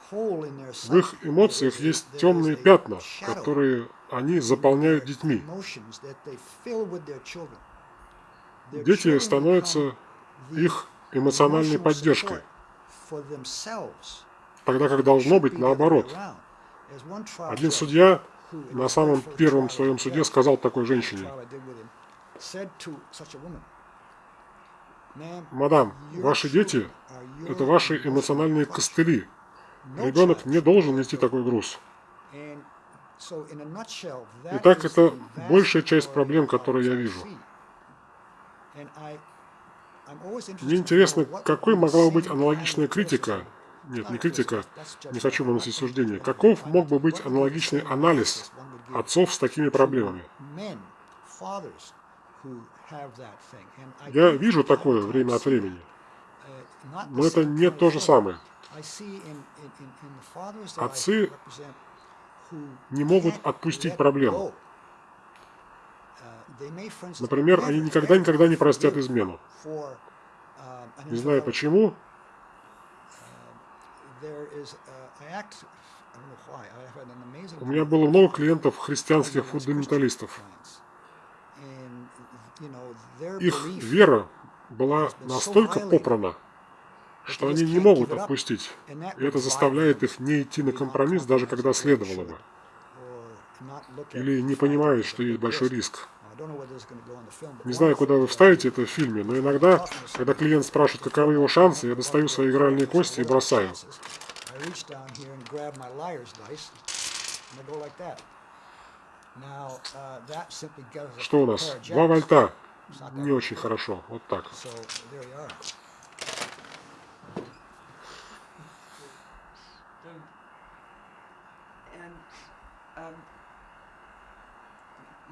В их эмоциях есть темные пятна, которые они заполняют детьми. Дети становятся их эмоциональной поддержкой, тогда как должно быть наоборот. Один судья на самом первом своем суде сказал такой женщине, trial I did with him, said to such a woman, "Ma'am, «Мадам, ваши дети это ваши эмоциональные костыли. Ребенок не должен нести такой груз». Итак, это большая часть проблем, которые я вижу. Мне интересно, какой могла быть аналогичная критика, нет, не критика, не хочу выносить суждение, каков мог бы быть аналогичный анализ отцов с такими проблемами? Я вижу такое время от времени, uh, но это не то же самое. Отцы не могут отпустить проблему. Например, они никогда-никогда не простят измену. Не знаю почему, у меня было много клиентов христианских фундаменталистов. Их вера была настолько попрана, что они не могут отпустить. И это заставляет их не идти на компромисс, даже когда следовало бы. Или не понимают, что есть большой риск. Не знаю, куда вы вставите это в фильме, но иногда, когда клиент спрашивает, каковы его шансы, я достаю свои игральные кости и бросаю. Uh, Что у нас? Два вольта. Не очень хорошо. Вот так. Um,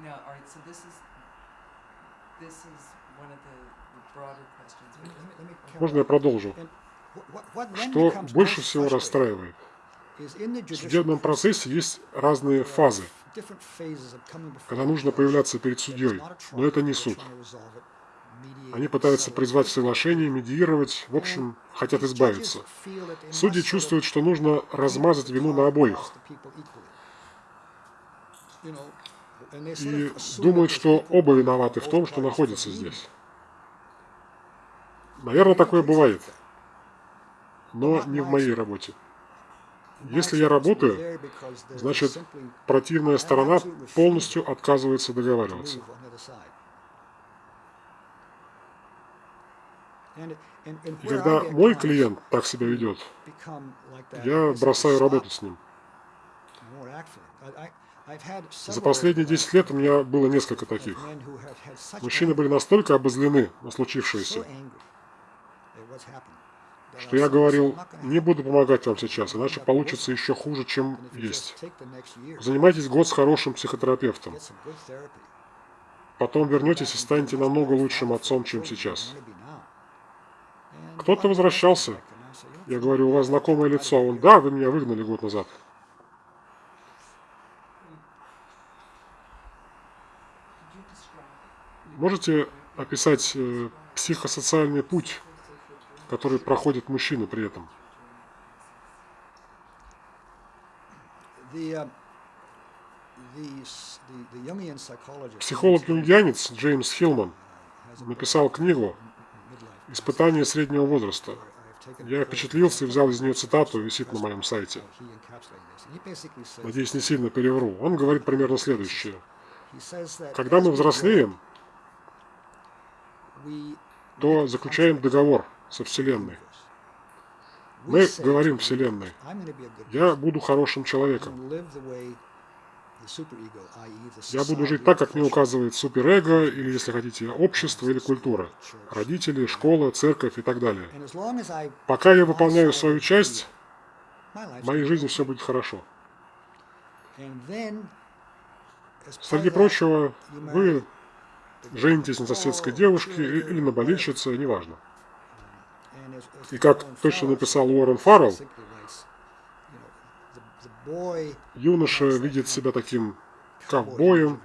now, all right, so this is, this is one of the the broader questions. Можно я продолжу? Что больше всего расстраивает? В судебном процессе есть разные фазы, когда нужно появляться перед судьей, но это не суд. Они пытаются призвать в соглашение, медиировать, в общем, хотят избавиться. Судьи чувствуют, что нужно размазать вину на обоих, и думают, что оба виноваты в том, что находятся здесь. Наверное, такое бывает, но не в моей работе. Если я работаю, значит, противная сторона полностью отказывается договариваться. И когда мой клиент так себя ведет, я бросаю работу с ним. За последние 10 лет у меня было несколько таких. Мужчины были настолько обозлены на случившееся, что я говорил, не буду помогать вам сейчас, иначе получится еще хуже, чем есть. Занимайтесь год с хорошим психотерапевтом. Потом вернетесь и станете намного лучшим отцом, чем сейчас. Кто-то возвращался. Я говорю, у вас знакомое лицо. Он, да, вы меня выгнали год назад. Можете описать э, психосоциальный путь, который проходит мужчина при этом? Психолог-юнгианец Джеймс Хилман написал книгу «Испытание среднего возраста». Я впечатлился и взял из нее цитату, висит на моем сайте. Надеюсь, не сильно перевру. Он говорит примерно следующее. Когда мы взрослеем, то заключаем договор со Вселенной. Мы говорим Вселенной, я буду хорошим человеком. Я буду жить так, как мне указывает суперэго, или, если хотите, общество или культура, родители, школа, церковь и так далее. Пока я выполняю свою часть, в моей жизни все будет хорошо. Среди прочего, вы женитесь на соседской девушке или на болельщице, неважно. И как точно написал Уоррен Фаррелл, юноша видит себя таким ковбоем,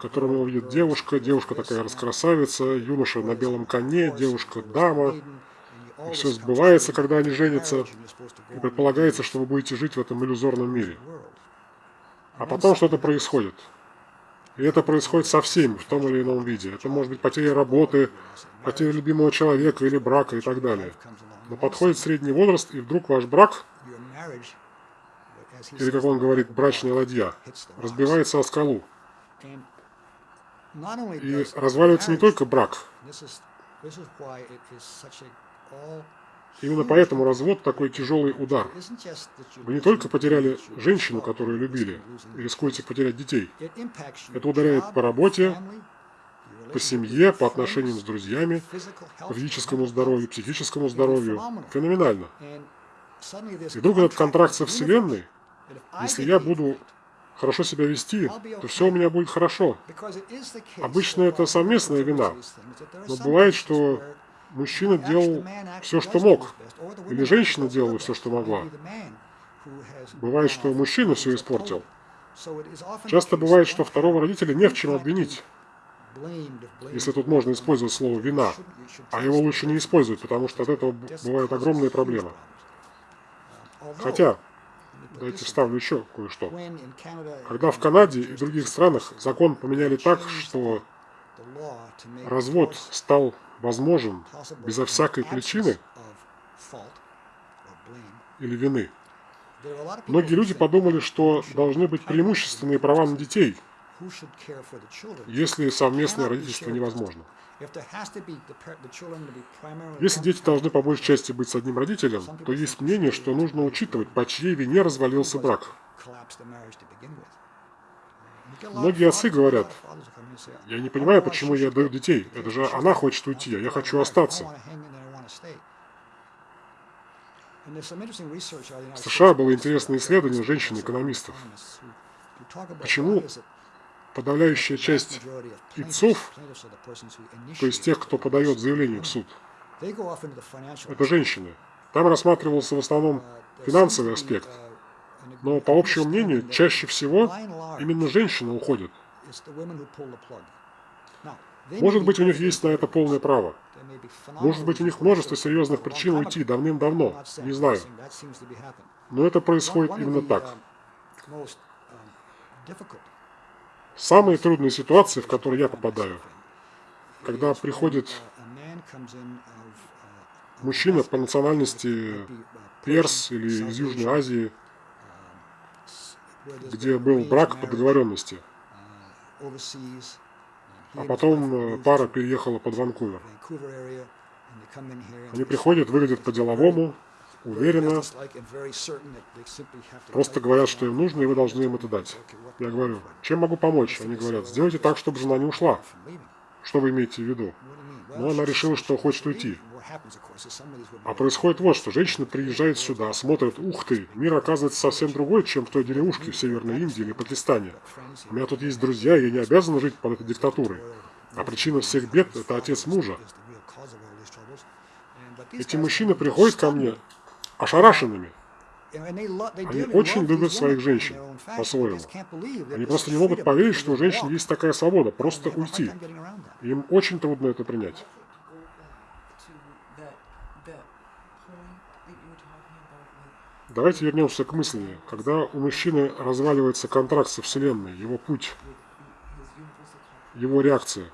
которым его видит девушка, девушка такая раскрасавица, юноша на белом коне, девушка дама. И все сбывается, когда они женятся, и предполагается, что вы будете жить в этом иллюзорном мире. А потом что-то происходит. И это происходит со всеми в том или ином виде. Это может быть потеря работы, потеря любимого человека или брака и так далее. Но подходит средний возраст, и вдруг ваш брак, или, как он говорит, брачная ладья, разбивается о скалу. И разваливается не только брак. Именно поэтому развод такой тяжелый удар. Вы не только потеряли женщину, которую любили, рискуете потерять детей. Это ударяет по работе, по семье, по отношениям с друзьями, физическому здоровью, психическому здоровью. Феноменально. И вдруг этот контракт со Вселенной, если я буду хорошо себя вести, то все у меня будет хорошо. Обычно это совместная вина, но бывает, что мужчина делал все, что мог, или женщина делала все, что могла. Бывает, что мужчина все испортил. Часто бывает, что второго родителя не в чем обвинить. Если тут можно использовать слово «вина», а его лучше не использовать, потому что от этого бывают огромные проблемы. Хотя, давайте вставлю еще кое-что. Когда в Канаде и других странах закон поменяли так, что развод стал возможен безо всякой причины или вины. Многие люди подумали, что должны быть преимущественные права на детей, если совместное родительство невозможно. Если дети должны по большей части быть с одним родителем, то есть мнение, что нужно учитывать, по чьей вине развалился брак. Многие отцы говорят, я не понимаю, почему я даю детей. Это же она хочет уйти, а я хочу остаться. В США было интересное исследование женщин-экономистов. Почему подавляющая часть ИЦов, то есть тех, кто подает заявление в суд, это женщины. Там рассматривался в основном финансовый аспект. Но по общему мнению, чаще всего именно женщины уходят. Может быть, у них есть на это полное право. Может быть, у них множество серьезных причин уйти давным-давно, не знаю. Но это происходит именно так. Самые трудные ситуации, в которые я попадаю, когда приходит мужчина по национальности перс или из Южной Азии, где был брак по договоренности, а потом э, пара переехала под Ванкувер. Они приходят, выглядят по-деловому, уверенно, просто говорят, что им нужно, и вы должны им это дать. Я говорю, чем могу помочь? Они говорят, сделайте так, чтобы жена не ушла. Что вы имеете в виду? Well, она решила, что хочет уйти. А происходит вот что. Женщина приезжает сюда, смотрит, ух ты, мир оказывается совсем другой, чем в той деревушке в Северной Индии или Пакистане. У меня тут есть друзья, и я не обязан жить под этой диктатурой. А причина всех бед – это отец мужа. Эти мужчины приходят ко мне ошарашенными. Они очень любят своих женщин по-своему. Они просто не могут поверить, что у женщин есть такая свобода, просто уйти. Им очень трудно это принять. Go back to that, that point that you were talking about with, Давайте вернемся к мысли. Когда у мужчины разваливается контракт со Вселенной, его путь, его реакция,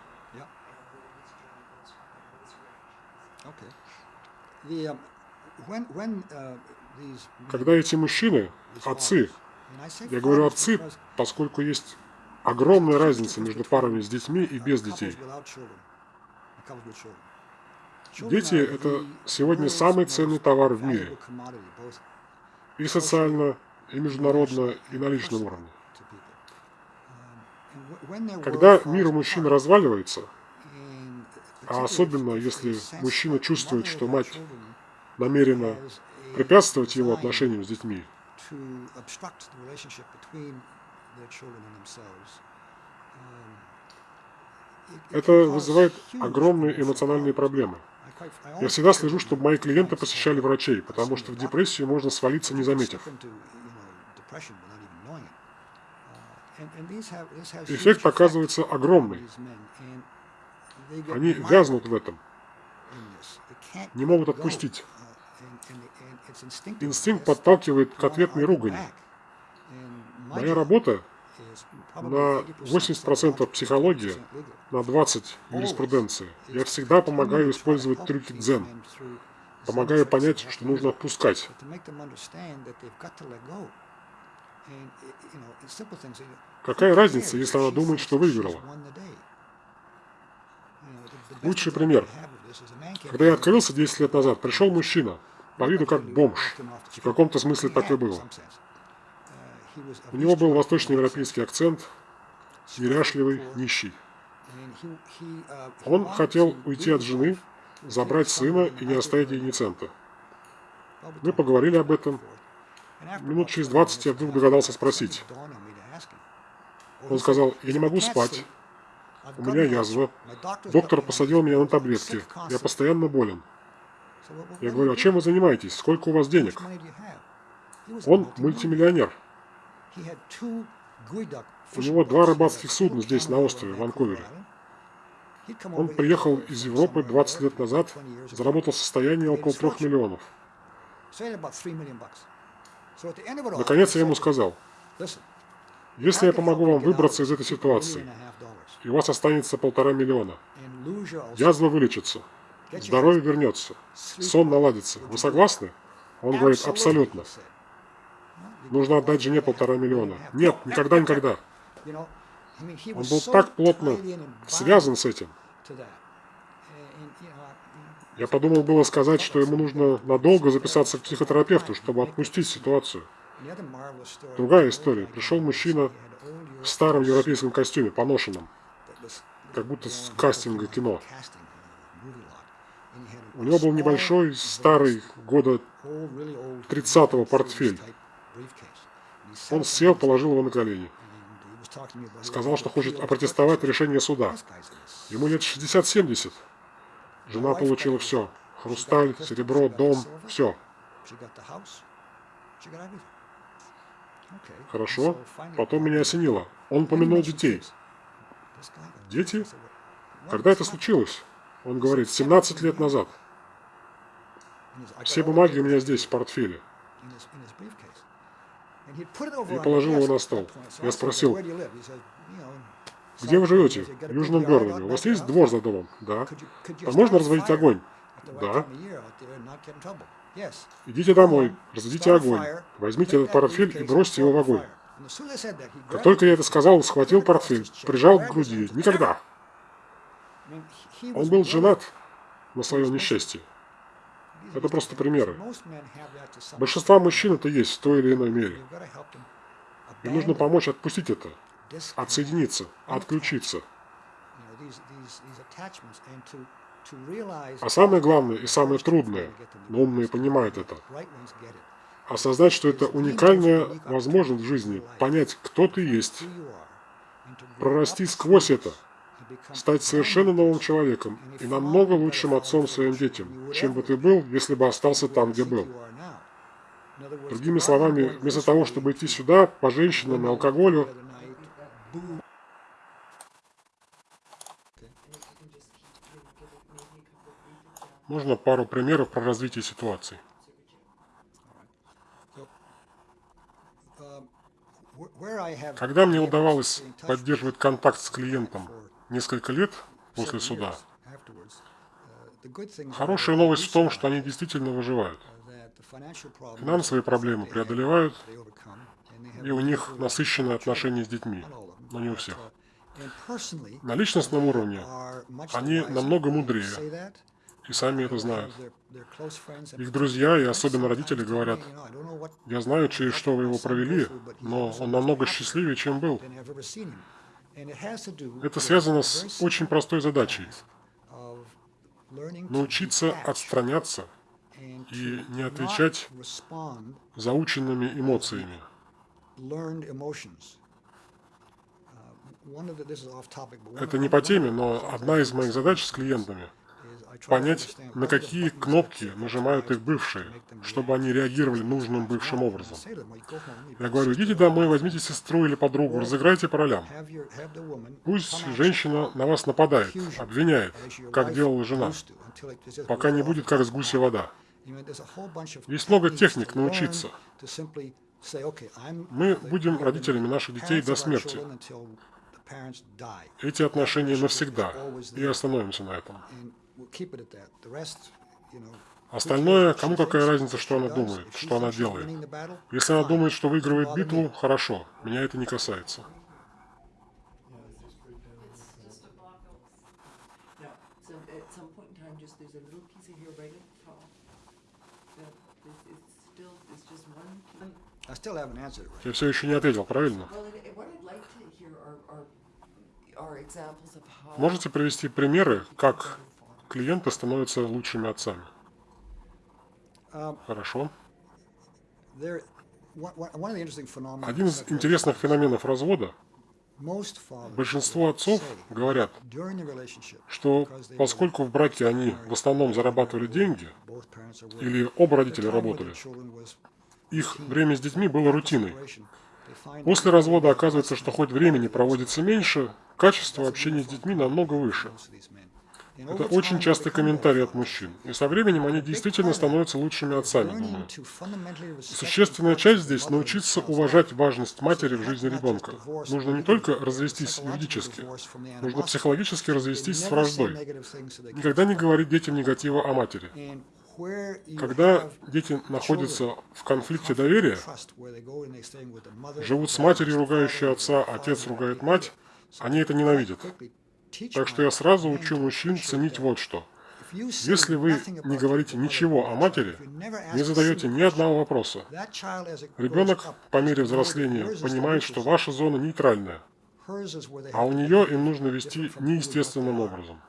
когда эти мужчины, отцы, я говорю отцы, поскольку есть огромная разница между парами с детьми и без детей. Дети это сегодня самый ценный товар в мире. И социально, и международно, и на личном уровне. Um, Когда мир мужчин разваливается, а особенно если мужчина чувствует, что мать намерена препятствовать его отношениям с детьми. Um, это вызывает огромные эмоциональные проблемы. Я всегда слежу, чтобы мои клиенты посещали врачей, потому что в депрессию можно свалиться, не заметив. Uh, Эффект оказывается огромный. Они вязнут в этом, не могут отпустить. Uh. Инстинкт подталкивает к ответной ругани. Моя работа на 80% 80% психология, 20% legal. на 20 юриспруденция. Я всегда помогаю использовать трюки дзен, помогаю понять, что нужно отпускать. Какая разница, если она думает, что выиграла? Лучший пример. Когда я открылся 10 лет назад, пришел мужчина, по виду как бомж. В каком-то смысле так и было. У него был восточноевропейский акцент, неряшливый, нищий. Он хотел уйти от жены, забрать сына и не оставить ей ни цента. Мы поговорили об этом. Минут через 20 я вдруг догадался спросить. Он сказал, я не могу спать, у меня язва, доктор посадил меня на таблетки, я постоянно болен. Я говорю, а чем вы занимаетесь, сколько у вас денег? Он мультимиллионер. У него два рыбацких судна здесь, на острове, в Ванкувере. Он приехал из Европы 20 лет назад, заработал состояние около 3 миллионов. Наконец я ему сказал, если я помогу вам выбраться из этой ситуации, и у вас останется полтора миллиона, язва вылечится, здоровье вернется, сон наладится. Вы согласны? Он говорит, абсолютно. Нужно отдать жене полтора миллиона. Нет, никогда-никогда. Он был так плотно связан с этим. Я подумал было сказать, что ему нужно надолго записаться к психотерапевту, чтобы отпустить ситуацию. Другая история. Пришел мужчина в старом европейском костюме, поношенном, как будто с кастинга кино. У него был небольшой, старый, года 30-го портфель. Он сел, положил его на колени. Сказал, что хочет опротестовать решение суда. Ему лет 60-70. Жена получила все. Хрусталь, серебро, дом, все. Хорошо. Потом меня осенило. Он помянул детей. Дети? Когда это случилось? Он говорит, 17 лет назад. Все бумаги у меня здесь, в портфеле. И положил его на стол. Я спросил, где вы живете? В Южном городе. У вас есть двор за домом? Да. А можно разводить огонь? Да. Идите домой, разведите огонь, возьмите этот портфель и бросьте его в огонь. Как только я это сказал, он схватил портфель, прижал к груди. Никогда. Он был женат на свое несчастье. Это просто примеры. Большинство мужчин это есть в той или иной мере. Им нужно помочь отпустить это, отсоединиться, отключиться. А самое главное и самое трудное, но умные понимают это, осознать, что это уникальная возможность в жизни, понять, кто ты есть, прорасти сквозь это, стать совершенно новым человеком и намного лучшим отцом своим детям, чем бы ты был, если бы остался там, где был. Другими словами, вместо того, чтобы идти сюда, по женщинам и алкоголю, можно пару примеров про развитие ситуации. Когда мне удавалось поддерживать контакт с клиентом несколько лет после суда, хорошая новость в том, что они действительно выживают. Финансовые проблемы преодолевают, и у них насыщенное отношение с детьми, но не у всех. На личностном уровне они намного мудрее, и сами это знают. Их друзья и особенно родители говорят, я знаю, через что вы его провели, но он намного счастливее, чем был. Это связано с очень простой задачей. Научиться отстраняться и не отвечать заученными эмоциями. Это не по теме, но одна из моих задач с клиентами – понять, на какие кнопки нажимают их бывшие, чтобы они реагировали нужным бывшим образом. Я говорю, идите домой, возьмите сестру или подругу, разыграйте по ролям. Пусть женщина на вас нападает, обвиняет, как делала жена, пока не будет как с гуся вода. Есть много техник научиться. Мы будем родителями наших детей до смерти. Эти отношения навсегда, и остановимся на этом. Остальное, кому какая разница, что она думает, что она делает. Если она думает, что выигрывает битву, хорошо, меня это не касается. Я все еще не ответил, правильно? Можете привести примеры, как клиенты становятся лучшими отцами. Хорошо. Один из интересных феноменов развода Большинство отцов говорят, что поскольку в браке они в основном зарабатывали деньги, или оба родителя работали, их время с детьми было рутиной. После развода оказывается, что хоть времени проводится меньше, качество общения с детьми намного выше. Это очень частый комментарий от мужчин. И со временем они действительно становятся лучшими отцами, думаю. Существенная часть здесь – научиться уважать важность матери в жизни ребенка. Нужно не только развестись юридически, нужно психологически развестись с враждой. Никогда не говорить детям негатива о матери. Когда дети находятся в конфликте доверия, живут с матерью, ругающей отца, отец ругает мать, они это ненавидят. Так что я сразу учу мужчин ценить вот что. Если вы не говорите ничего о матери, не задаете ни одного вопроса, ребенок по мере взросления понимает, что ваша зона нейтральная, а у нее им нужно вести неестественным образом.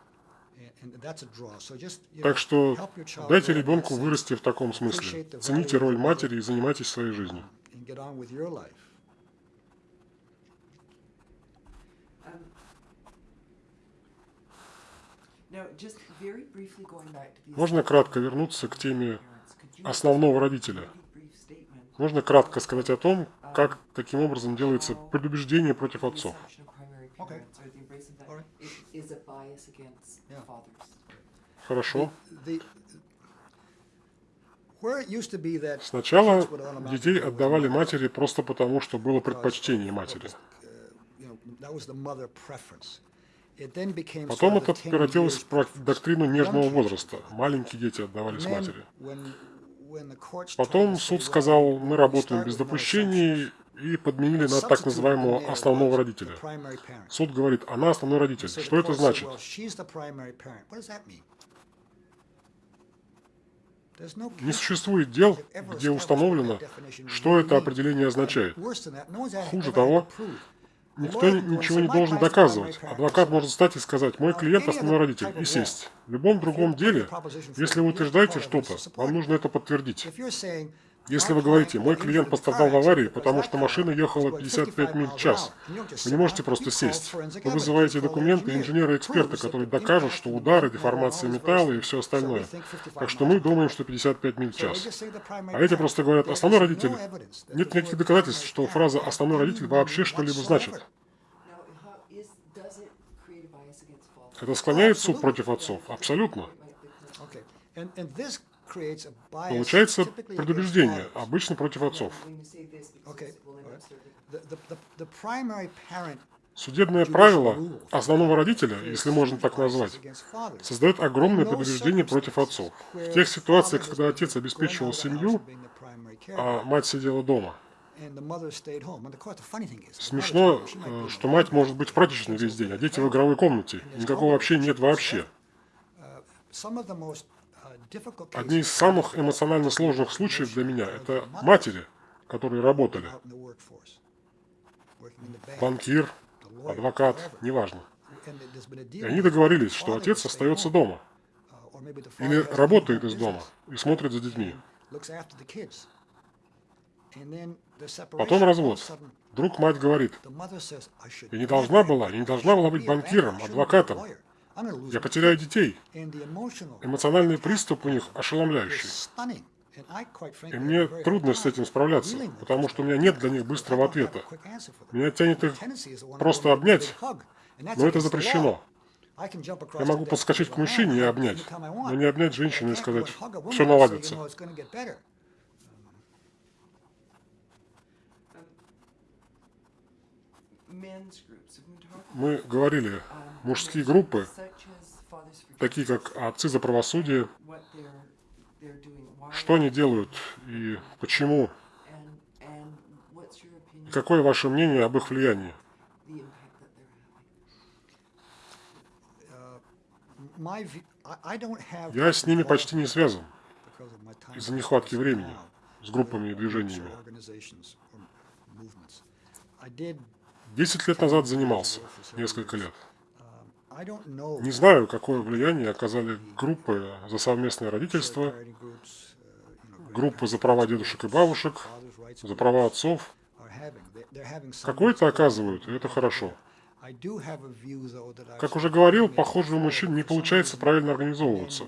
Так что дайте ребенку вырасти в таком смысле. Цените роль матери и занимайтесь своей жизнью. Можно кратко вернуться к теме основного родителя? Можно кратко сказать о том, как таким образом делается предубеждение против отцов? Хорошо. Сначала детей отдавали матери просто потому, что было предпочтение матери. Потом это превратилось в доктрину нежного возраста. Маленькие дети отдавались матери. Потом суд сказал, мы работаем без допущений и подменили на так называемого основного родителя. Суд говорит, она основной родитель. Что это значит? Не существует дел, где установлено, что это определение означает. Хуже того, никто ничего не должен доказывать. Адвокат может стать и сказать, мой клиент основной родитель, и сесть. В любом другом деле, если вы утверждаете что-то, вам нужно это подтвердить. Если вы говорите, мой клиент пострадал в аварии, потому что машина ехала 55 миль в час, вы не можете просто сесть. Вы вызываете документы инженера-эксперта, который докажут, что удары, деформация металла и все остальное. Так что мы думаем, что 55 миль в час. А эти просто говорят, основной родитель. Нет никаких доказательств, что фраза «основной родитель» вообще что-либо значит. Это склоняет суд против отцов? Абсолютно. Получается предубеждение, обычно против отцов. Судебное правило основного родителя, если можно так назвать, создает огромное предубеждение против отцов. В тех ситуациях, когда отец обеспечивал семью, а мать сидела дома. Смешно, э, что мать может быть в прачечной весь день, а дети в игровой комнате. Никакого общения нет вообще. Одни из самых эмоционально сложных случаев для меня – это матери, которые работали. Банкир, адвокат, неважно. И они договорились, что отец остается дома. Или работает из дома и смотрит за детьми. Потом развод. Вдруг мать говорит, я не должна была, я не должна была быть банкиром, адвокатом. Я потеряю детей. Эмоциональный приступ у них ошеломляющий. И мне трудно с этим справляться, потому что у меня нет для них быстрого ответа. Меня тянет их просто обнять, но это запрещено. Я могу подскочить к мужчине и обнять, но не обнять женщину и сказать, все наладится. Мы говорили, мужские группы, такие как отцы за правосудие, что они делают и почему? какое ваше мнение об их влиянии? Я с ними почти не связан из-за нехватки времени с группами и движениями. Десять лет назад занимался, несколько лет. Не знаю, какое влияние оказали группы за совместное родительство, группы за права дедушек и бабушек, за права отцов. Какое-то оказывают, и это хорошо. Как уже говорил, похоже, у мужчин не получается правильно организовываться.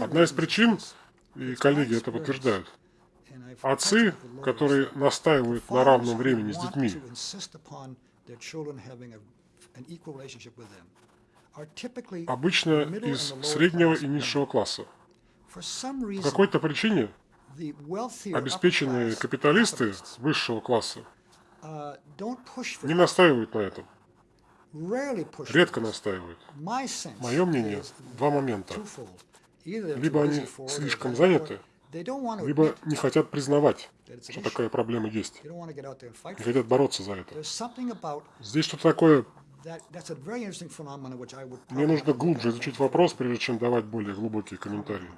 Одна из причин, и коллеги это подтверждают, Отцы, которые настаивают на равном времени с детьми, обычно из среднего и низшего класса. По какой-то причине обеспеченные капиталисты высшего класса не настаивают на этом. Редко настаивают. Мое мнение, два момента. Либо они слишком заняты, либо не хотят признавать, что такая проблема есть. Не хотят бороться за это. Здесь что-то такое... Мне нужно глубже изучить вопрос, прежде чем давать более глубокие комментарии.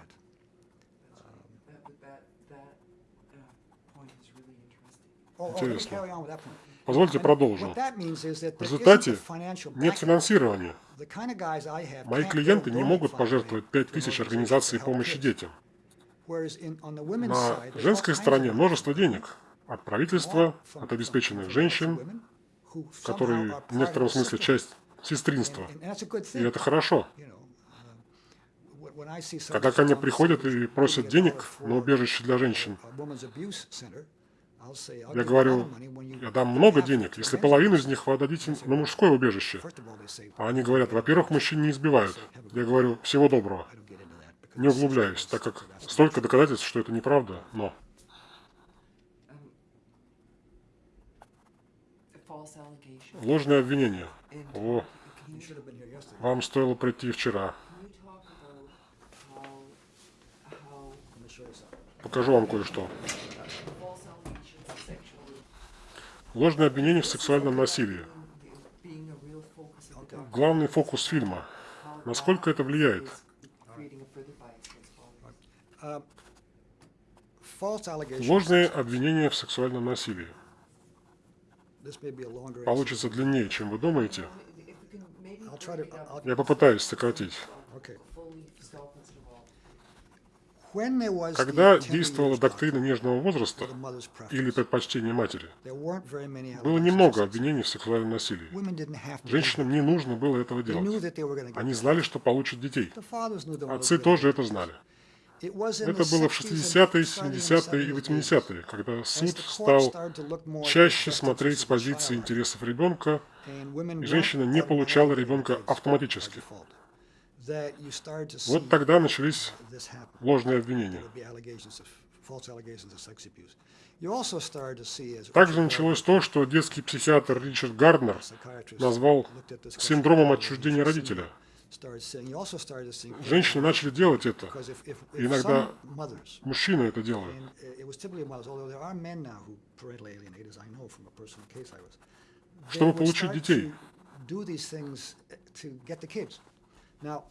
Интересно. Позвольте продолжу. В результате нет финансирования. Мои клиенты не могут пожертвовать 5000 организаций помощи детям. На женской стороне множество денег от правительства, от обеспеченных женщин, которые в некотором смысле часть сестринства. И это хорошо. Когда ко мне приходят и просят денег на убежище для женщин, я говорю, я дам много денег, если половину из них вы отдадите на мужское убежище. А они говорят, во-первых, мужчин не избивают. Я говорю, всего доброго. Не углубляюсь, так как столько доказательств, что это неправда, но... Ложное обвинение. О, вам стоило прийти вчера. Покажу вам кое-что. Ложное обвинение в сексуальном насилии. Главный фокус фильма. Насколько это влияет? Ложные обвинения в сексуальном насилии. Получится длиннее, чем вы думаете. Я попытаюсь сократить. Когда действовала доктрина нежного возраста или preference, предпочтение матери, было немного обвинений в сексуальном насилии. Женщинам не нужно было этого делать. Они знали, что получат детей. Отцы тоже это знали. Это было в 60s and 60-е, starting in the 70-е и 70s, 80-е, когда суд стал чаще смотреть с позиции интересов ребенка, и женщина не получала ребенка автоматически. Вот тогда начались ложные обвинения. Также началось то, что детский психиатр Ричард Гарднер назвал синдромом отчуждения родителя. Женщины начали делать это. if Иногда мужчины это делают. uh, Чтобы получить детей. uh,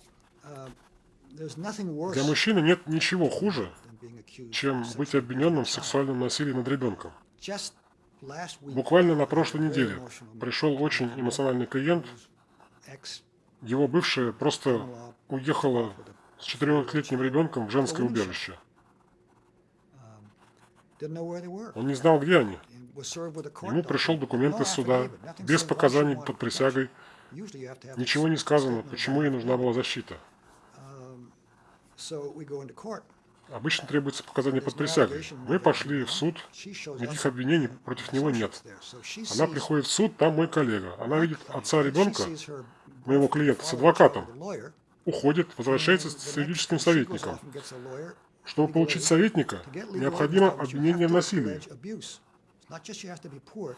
uh, Для мужчины нет ничего хуже, чем быть обвиненным в сексуальном насилии над ребенком. Буквально на прошлой неделе пришел очень эмоциональный клиент. Его бывшая просто уехала с четырехлетним ребенком в женское убежище. Он не знал, где они. Ему пришел документ из суда, без показаний под присягой. Ничего не сказано, почему ей нужна была защита. Court. Обычно требуется показания под присягой. Мы пошли в суд, никаких обвинений против него нет. Она приходит в суд, там мой коллега. Она видит отца ребенка, моего клиента, с адвокатом. уходит, возвращается с юридическим советником. Чтобы получить советника, необходимо обвинение в насилии.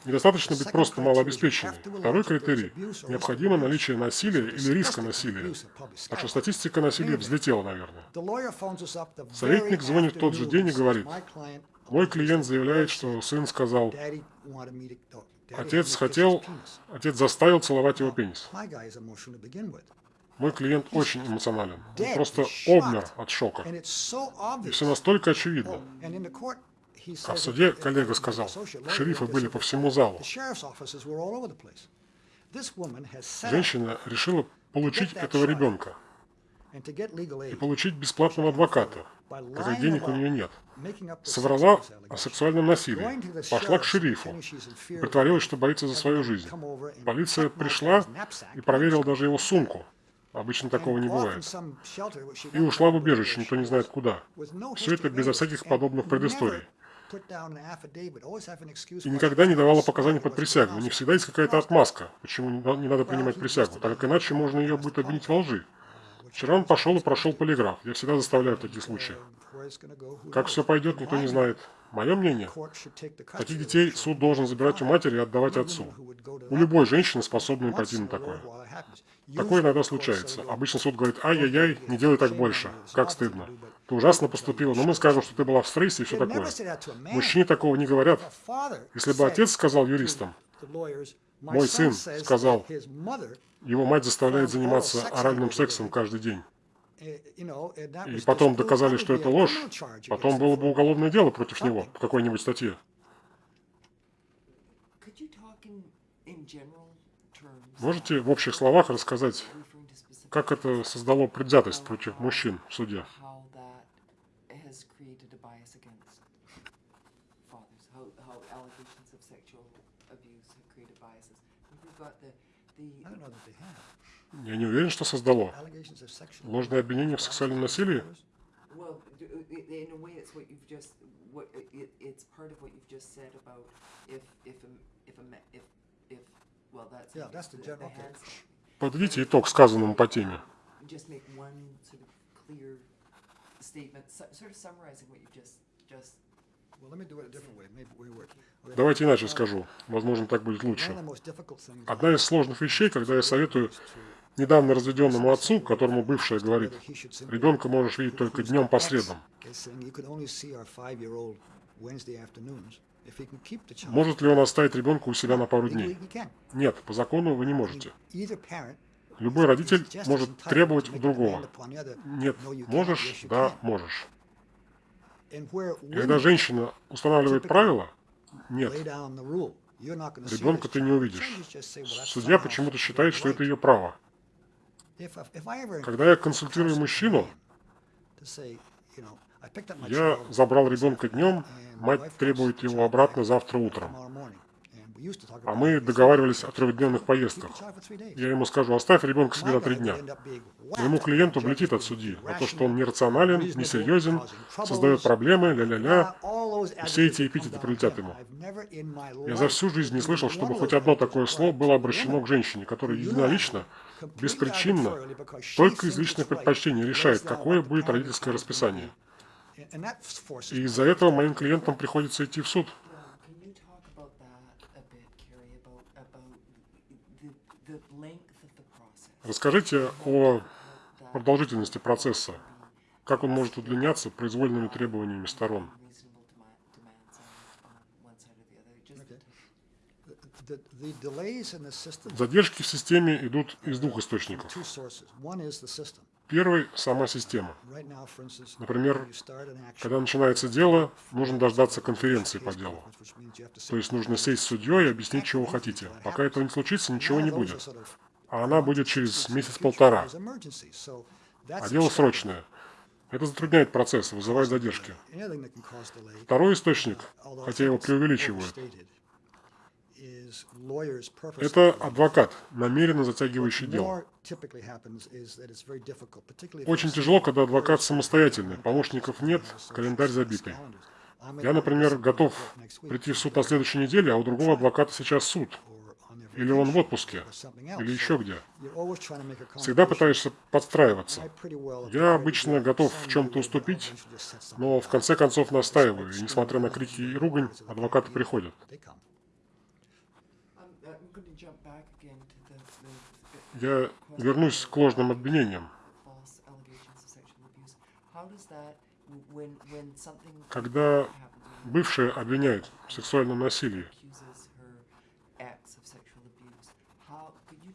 Недостаточно быть просто малообеспеченным. Второй критерий необходимо наличие насилия или риска насилия. Так что статистика насилия взлетела, наверное. Советник звонит в тот же день и говорит, "My client Мой клиент заявляет, что сын сказал, oh, отец хотел, his penis." отец заставил целовать его пенис. Мой клиент очень эмоционален. Он просто обмер от шока. И все настолько очевидно. А в суде коллега сказал, шерифы были по всему залу. Женщина решила получить этого ребенка и получить бесплатного адвоката, lying денег у нее нет. Соврала о сексуальном насилии, пошла к шерифу, притворилась, что боится за свою жизнь. Полиция пришла и проверила даже его сумку. Обычно такого не бывает. И ушла в убежище, никто не знает куда. Все это безо всяких подобных предысторий. И никогда не давала показаний под присягу. У них всегда есть какая-то отмазка, почему не надо принимать присягу, так как иначе можно ее будет обвинить во лжи. Вчера он пошел и прошел полиграф. Я всегда заставляю в таких случаях. Как все пойдет, никто не знает. Мое мнение, таких детей суд должен забирать у матери и отдавать отцу. У любой женщины способной once пойти на такое. Такое иногда случается. Обычно суд говорит, ай-яй-яй, не делай так больше. Как стыдно. Ты ужасно поступила, но мы скажем, что ты была в стрессе и все такое. Мужчине такого не говорят. Если бы отец сказал юристам, to lawyers, "My Мой сын сказал, его мать заставляет заниматься оральным сексом каждый день. И потом доказали, что это ложь, потом было бы уголовное дело против него по какой-нибудь статье. Можете в общих словах рассказать, как это создало предвзятость против мужчин в суде? You've just, just Well, let me do it a different way. Maybe we were. okay. Давайте иначе скажу. Возможно, так будет лучше. Одна из сложных вещей, когда я советую недавно разведенному отцу, которому бывшая говорит, ребенка можешь видеть только днем по средам. Может ли он оставить ребенка у себя на пару дней? Нет, по закону вы не можете. Любой родитель может требовать у другого. Нет, можешь, да, можешь. Когда женщина устанавливает правила, нет, ребенка ты не увидишь. Судья почему-то считает, что это ее право. Когда я консультирую мужчину, я забрал ребенка днем, мать требует его обратно завтра утром. А мы договаривались о трехдневных поездках. Я ему скажу, оставь ребенка себе на три дня. Моему клиенту влетит от судьи за то, что он нерационален, несерьезен, создает проблемы, ля-ля-ля. Все эти эпитеты прилетят ему. Я за всю жизнь не слышал, чтобы хоть одно такое слово было обращено к женщине, которая единолично, беспричинно, только из личных предпочтений решает, какое будет родительское расписание. И из-за этого моим клиентам приходится идти в суд. Расскажите о продолжительности процесса. Как он может удлиняться произвольными требованиями сторон? Задержки в системе идут из двух источников. Первый – сама система. Например, когда начинается дело, нужно дождаться конференции по делу. То есть нужно сесть с судьей и объяснить, чего хотите. Пока этого не случится, ничего не будет. А она будет через месяц-полтора. А дело срочное. Это затрудняет процесс, вызывает задержки. Второй источник, хотя его преувеличивают, это адвокат, намеренно затягивающий дело. Очень тяжело, когда адвокат самостоятельный, помощников нет, календарь забитый. Я, например, готов прийти в суд на следующей неделе, а у другого адвоката сейчас суд. Или он в отпуске, или еще где. Всегда пытаешься подстраиваться. Я обычно готов в чем-то уступить, но в конце концов настаиваю, и несмотря на крики и ругань, адвокаты приходят. Я вернусь к ложным обвинениям. Когда бывшие обвиняют в сексуальном насилии,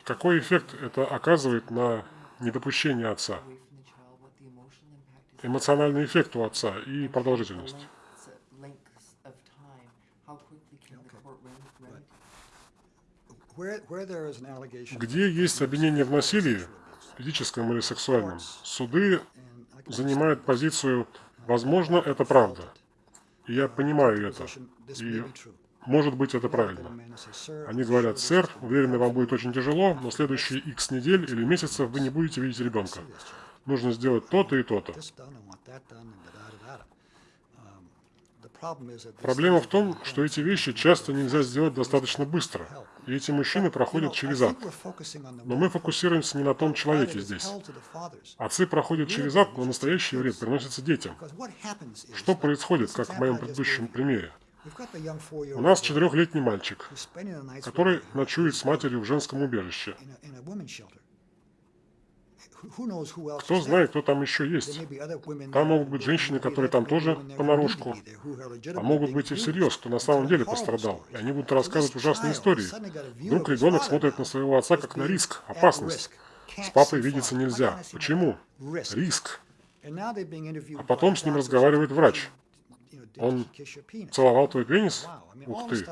какой эффект это оказывает на недопущение отца? Эмоциональный эффект у отца и продолжительность. Где есть обвинение в насилии, физическом или сексуальном, суды занимают позицию «возможно, это правда». И я понимаю это. И может быть, это правильно. Они говорят, сэр, уверены, вам будет очень тяжело, но следующие x недель или месяцев вы не будете видеть ребенка. Нужно сделать то-то и то-то. Проблема в том, что эти вещи часто нельзя сделать достаточно быстро, и эти мужчины проходят через ад. Но мы фокусируемся не на том человеке здесь. Отцы проходят через ад, но настоящий вред приносится детям. Что происходит, как в моем предыдущем примере? У нас четырехлетний мальчик, который ночует с матерью в женском убежище. Кто знает, кто там еще есть. Там могут быть женщины, которые там тоже понарошку. А могут быть и всерьез, кто на самом деле пострадал. И они будут рассказывать ужасные истории. Вдруг ребенок смотрит на своего отца как на риск, опасность. С папой видеться нельзя. Почему? Риск. А потом с ним разговаривает врач. Он целовал твой пенис? Ух ты.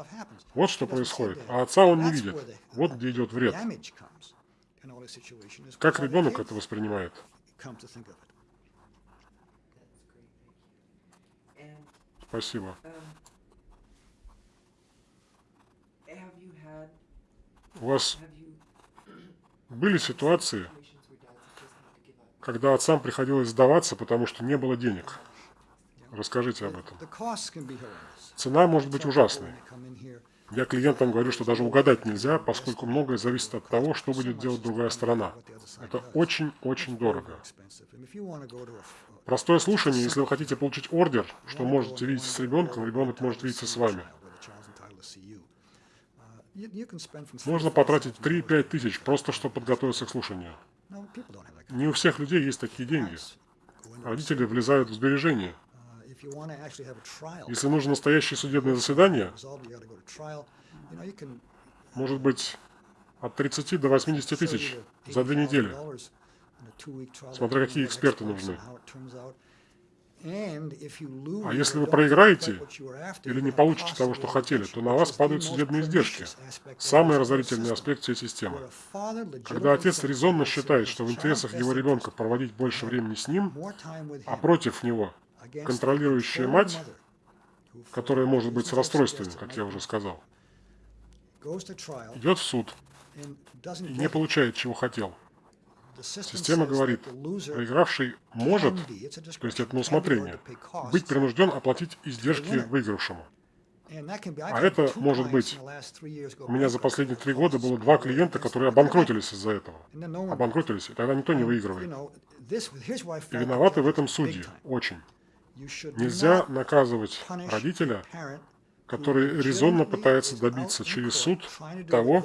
Вот что происходит. А отца он не видит. Вот где идет вред. Как ребенок это воспринимает? Спасибо. У вас были ситуации, когда отцам приходилось сдаваться, потому что не было денег? Расскажите об этом. Цена может быть ужасной. Я клиентам говорю, что даже угадать нельзя, поскольку многое зависит от того, что будет делать другая сторона. Это очень-очень дорого. Простое слушание, если вы хотите получить ордер, что можете видеть с ребенком, ребенок может видеться с вами. Можно потратить 3-5 тысяч, просто чтобы подготовиться к слушанию. Не у всех людей есть такие деньги. Родители влезают в сбережения. Если нужно настоящее судебное заседание, может быть от 30 до 80 sell you тысяч за две недели. $80,000 in a two-week trial Смотря какие эксперты нужны. А если вы проиграете или не получите того, что хотели, то на вас падают судебные издержки. Самый разорительный аспект всей системы. Когда отец резонно считает, что в интересах его ребенка проводить больше времени с ним, а против него контролирующая мать, которая может быть с расстройствами, как я уже сказал, идет в суд и не получает, чего хотел. Система говорит, проигравший может, то есть это на усмотрение, быть принужден оплатить издержки выигравшему. А это может быть. У меня за последние три года было два клиента, которые обанкротились из-за этого. Обанкротились, и тогда никто не выигрывает. И виноваты в этом судьи. Очень. Нельзя наказывать родителя, который резонно пытается добиться через суд того,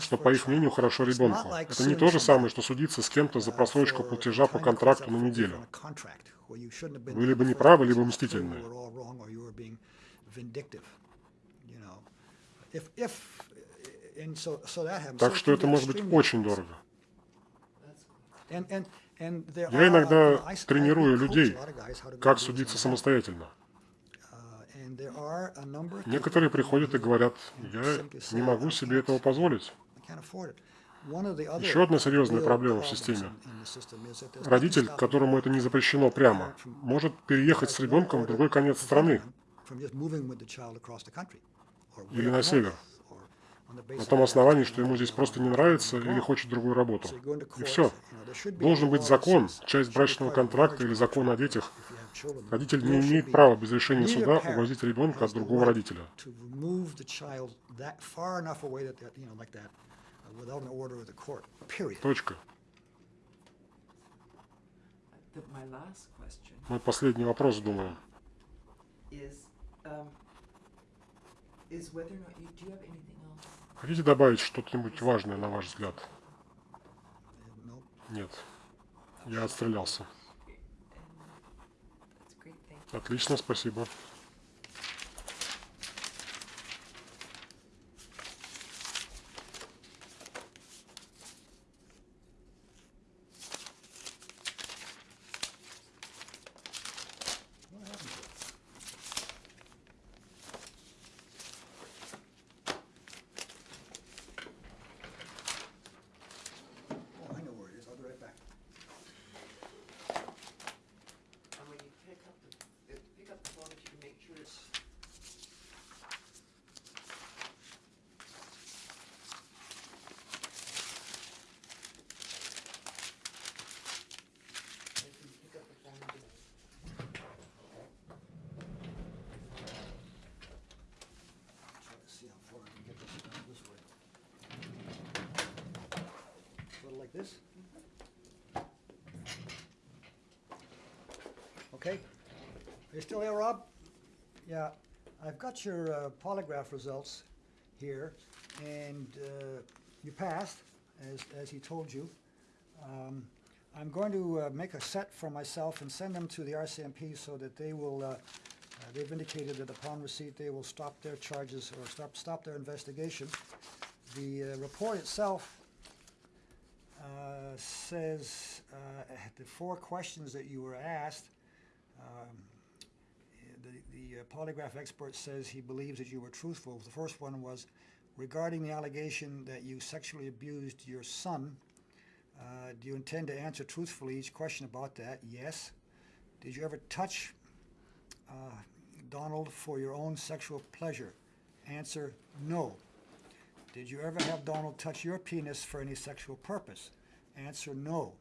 что, по их мнению, хорошо ребенку. Это не то же самое, что судиться с кем-то за uh, просрочку платежа по контракту на неделю. Вы либо in the не first правы, place, либо мстительны. Так что это может быть очень дорого. Я иногда тренирую людей, как судиться самостоятельно. Uh, Некоторые приходят и говорят, я не могу "I себе этого позволить. I can't afford it." One of the other Еще одна серьезная проблема в системе. Родитель, которому это не запрещено прямо, может переехать с ребенком в другой конец страны Или на север. north, or on the на том основании, что ему здесь просто не нравится или хочет другую работу. И все. Должен быть закон, часть брачного контракта или закон о детях. Родитель не имеет права без решения суда увозить ребенка от другого родителя. Uh. Точка. Мой последний вопрос, думаю. is, um, whether or not you, do have anything? Хотите добавить что-нибудь важное, на ваш взгляд? Нет. Я отстрелялся. Отлично, спасибо. Got your uh, polygraph results here, and uh, you passed, as, as he told you. Um, I'm going to uh, make a set for myself and send them to the RCMP so that they will, uh, uh, they've indicated that upon receipt, they will stop their charges or stop, stop their investigation. The report itself says, the four questions that you were asked, um, the, the uh, polygraph expert says he believes that you were truthful. The first one was regarding the allegation that you sexually abused your son. Uh, do you intend to answer truthfully each question about that? Yes. Did you ever touch uh, Donald for your own sexual pleasure? Answer no. Did you ever have Donald touch your penis for any sexual purpose? Answer no.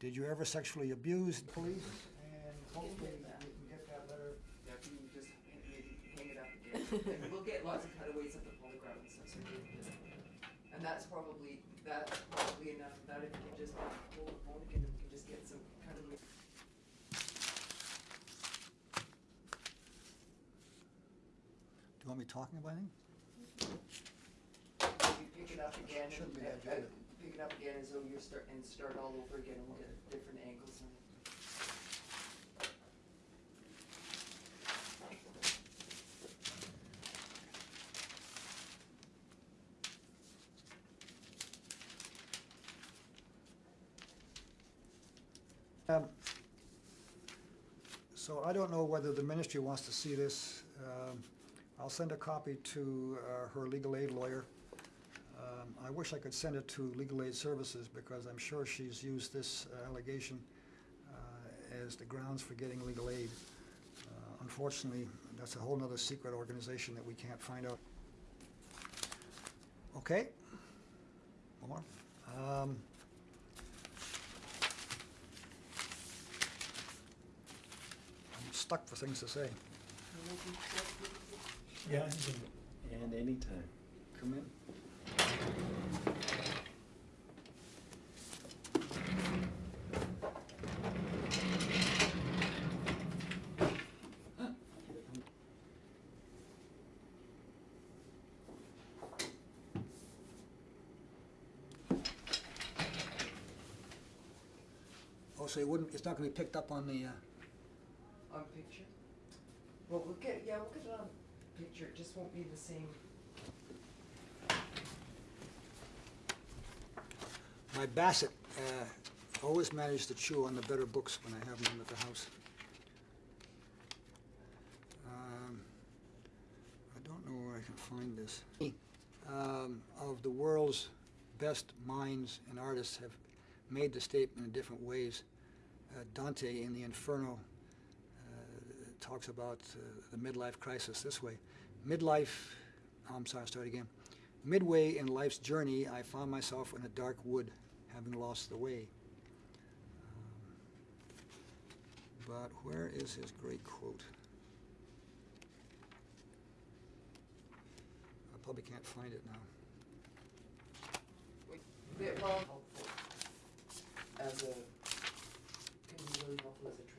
Did you ever sexually abuse the police? And hopefully And we'll get lots of cutaways of the polygraph and stuff, so you can- And that's probably, that's probably enough of that, if you can just hold the phone again, and we can just get some cutaways. Do you want me talking about anything? again and, Shouldn't be uh, that uh, pick it up again as though you're start, and start all over again and look at different angles and. Um, So I don't know whether the ministry wants to see this. Um, I'll send a copy to uh, her legal aid lawyer. Um, I wish I could send it to Legal Aid Services because I'm sure she's used this uh, allegation uh, as the grounds for getting legal aid. Uh, Unfortunately, that's a whole other secret organization that we can't find out. Okay? More? Um, I'm stuck for things to say. Yeah, and anytime. Come in. Oh, so it wouldn't, it's not gonna be picked up on the, uh, On picture? Well, we'll yeah, we'll get it on picture, it just won't be the same. My Bassett uh, always managed to chew on the better books when I have them at the house. Um, I don't know where I can find this. Um, Of the world's best minds and artists have made the statement in different ways. Uh, Dante in the Inferno talks about uh, the midlife crisis this way. Midlife, oh, I'm sorry, I'll start again. Midway in life's journey, I found myself in a dark wood, having lost the way. Um, but where is his great quote? I probably can't find it now. As a, can be really helpful as a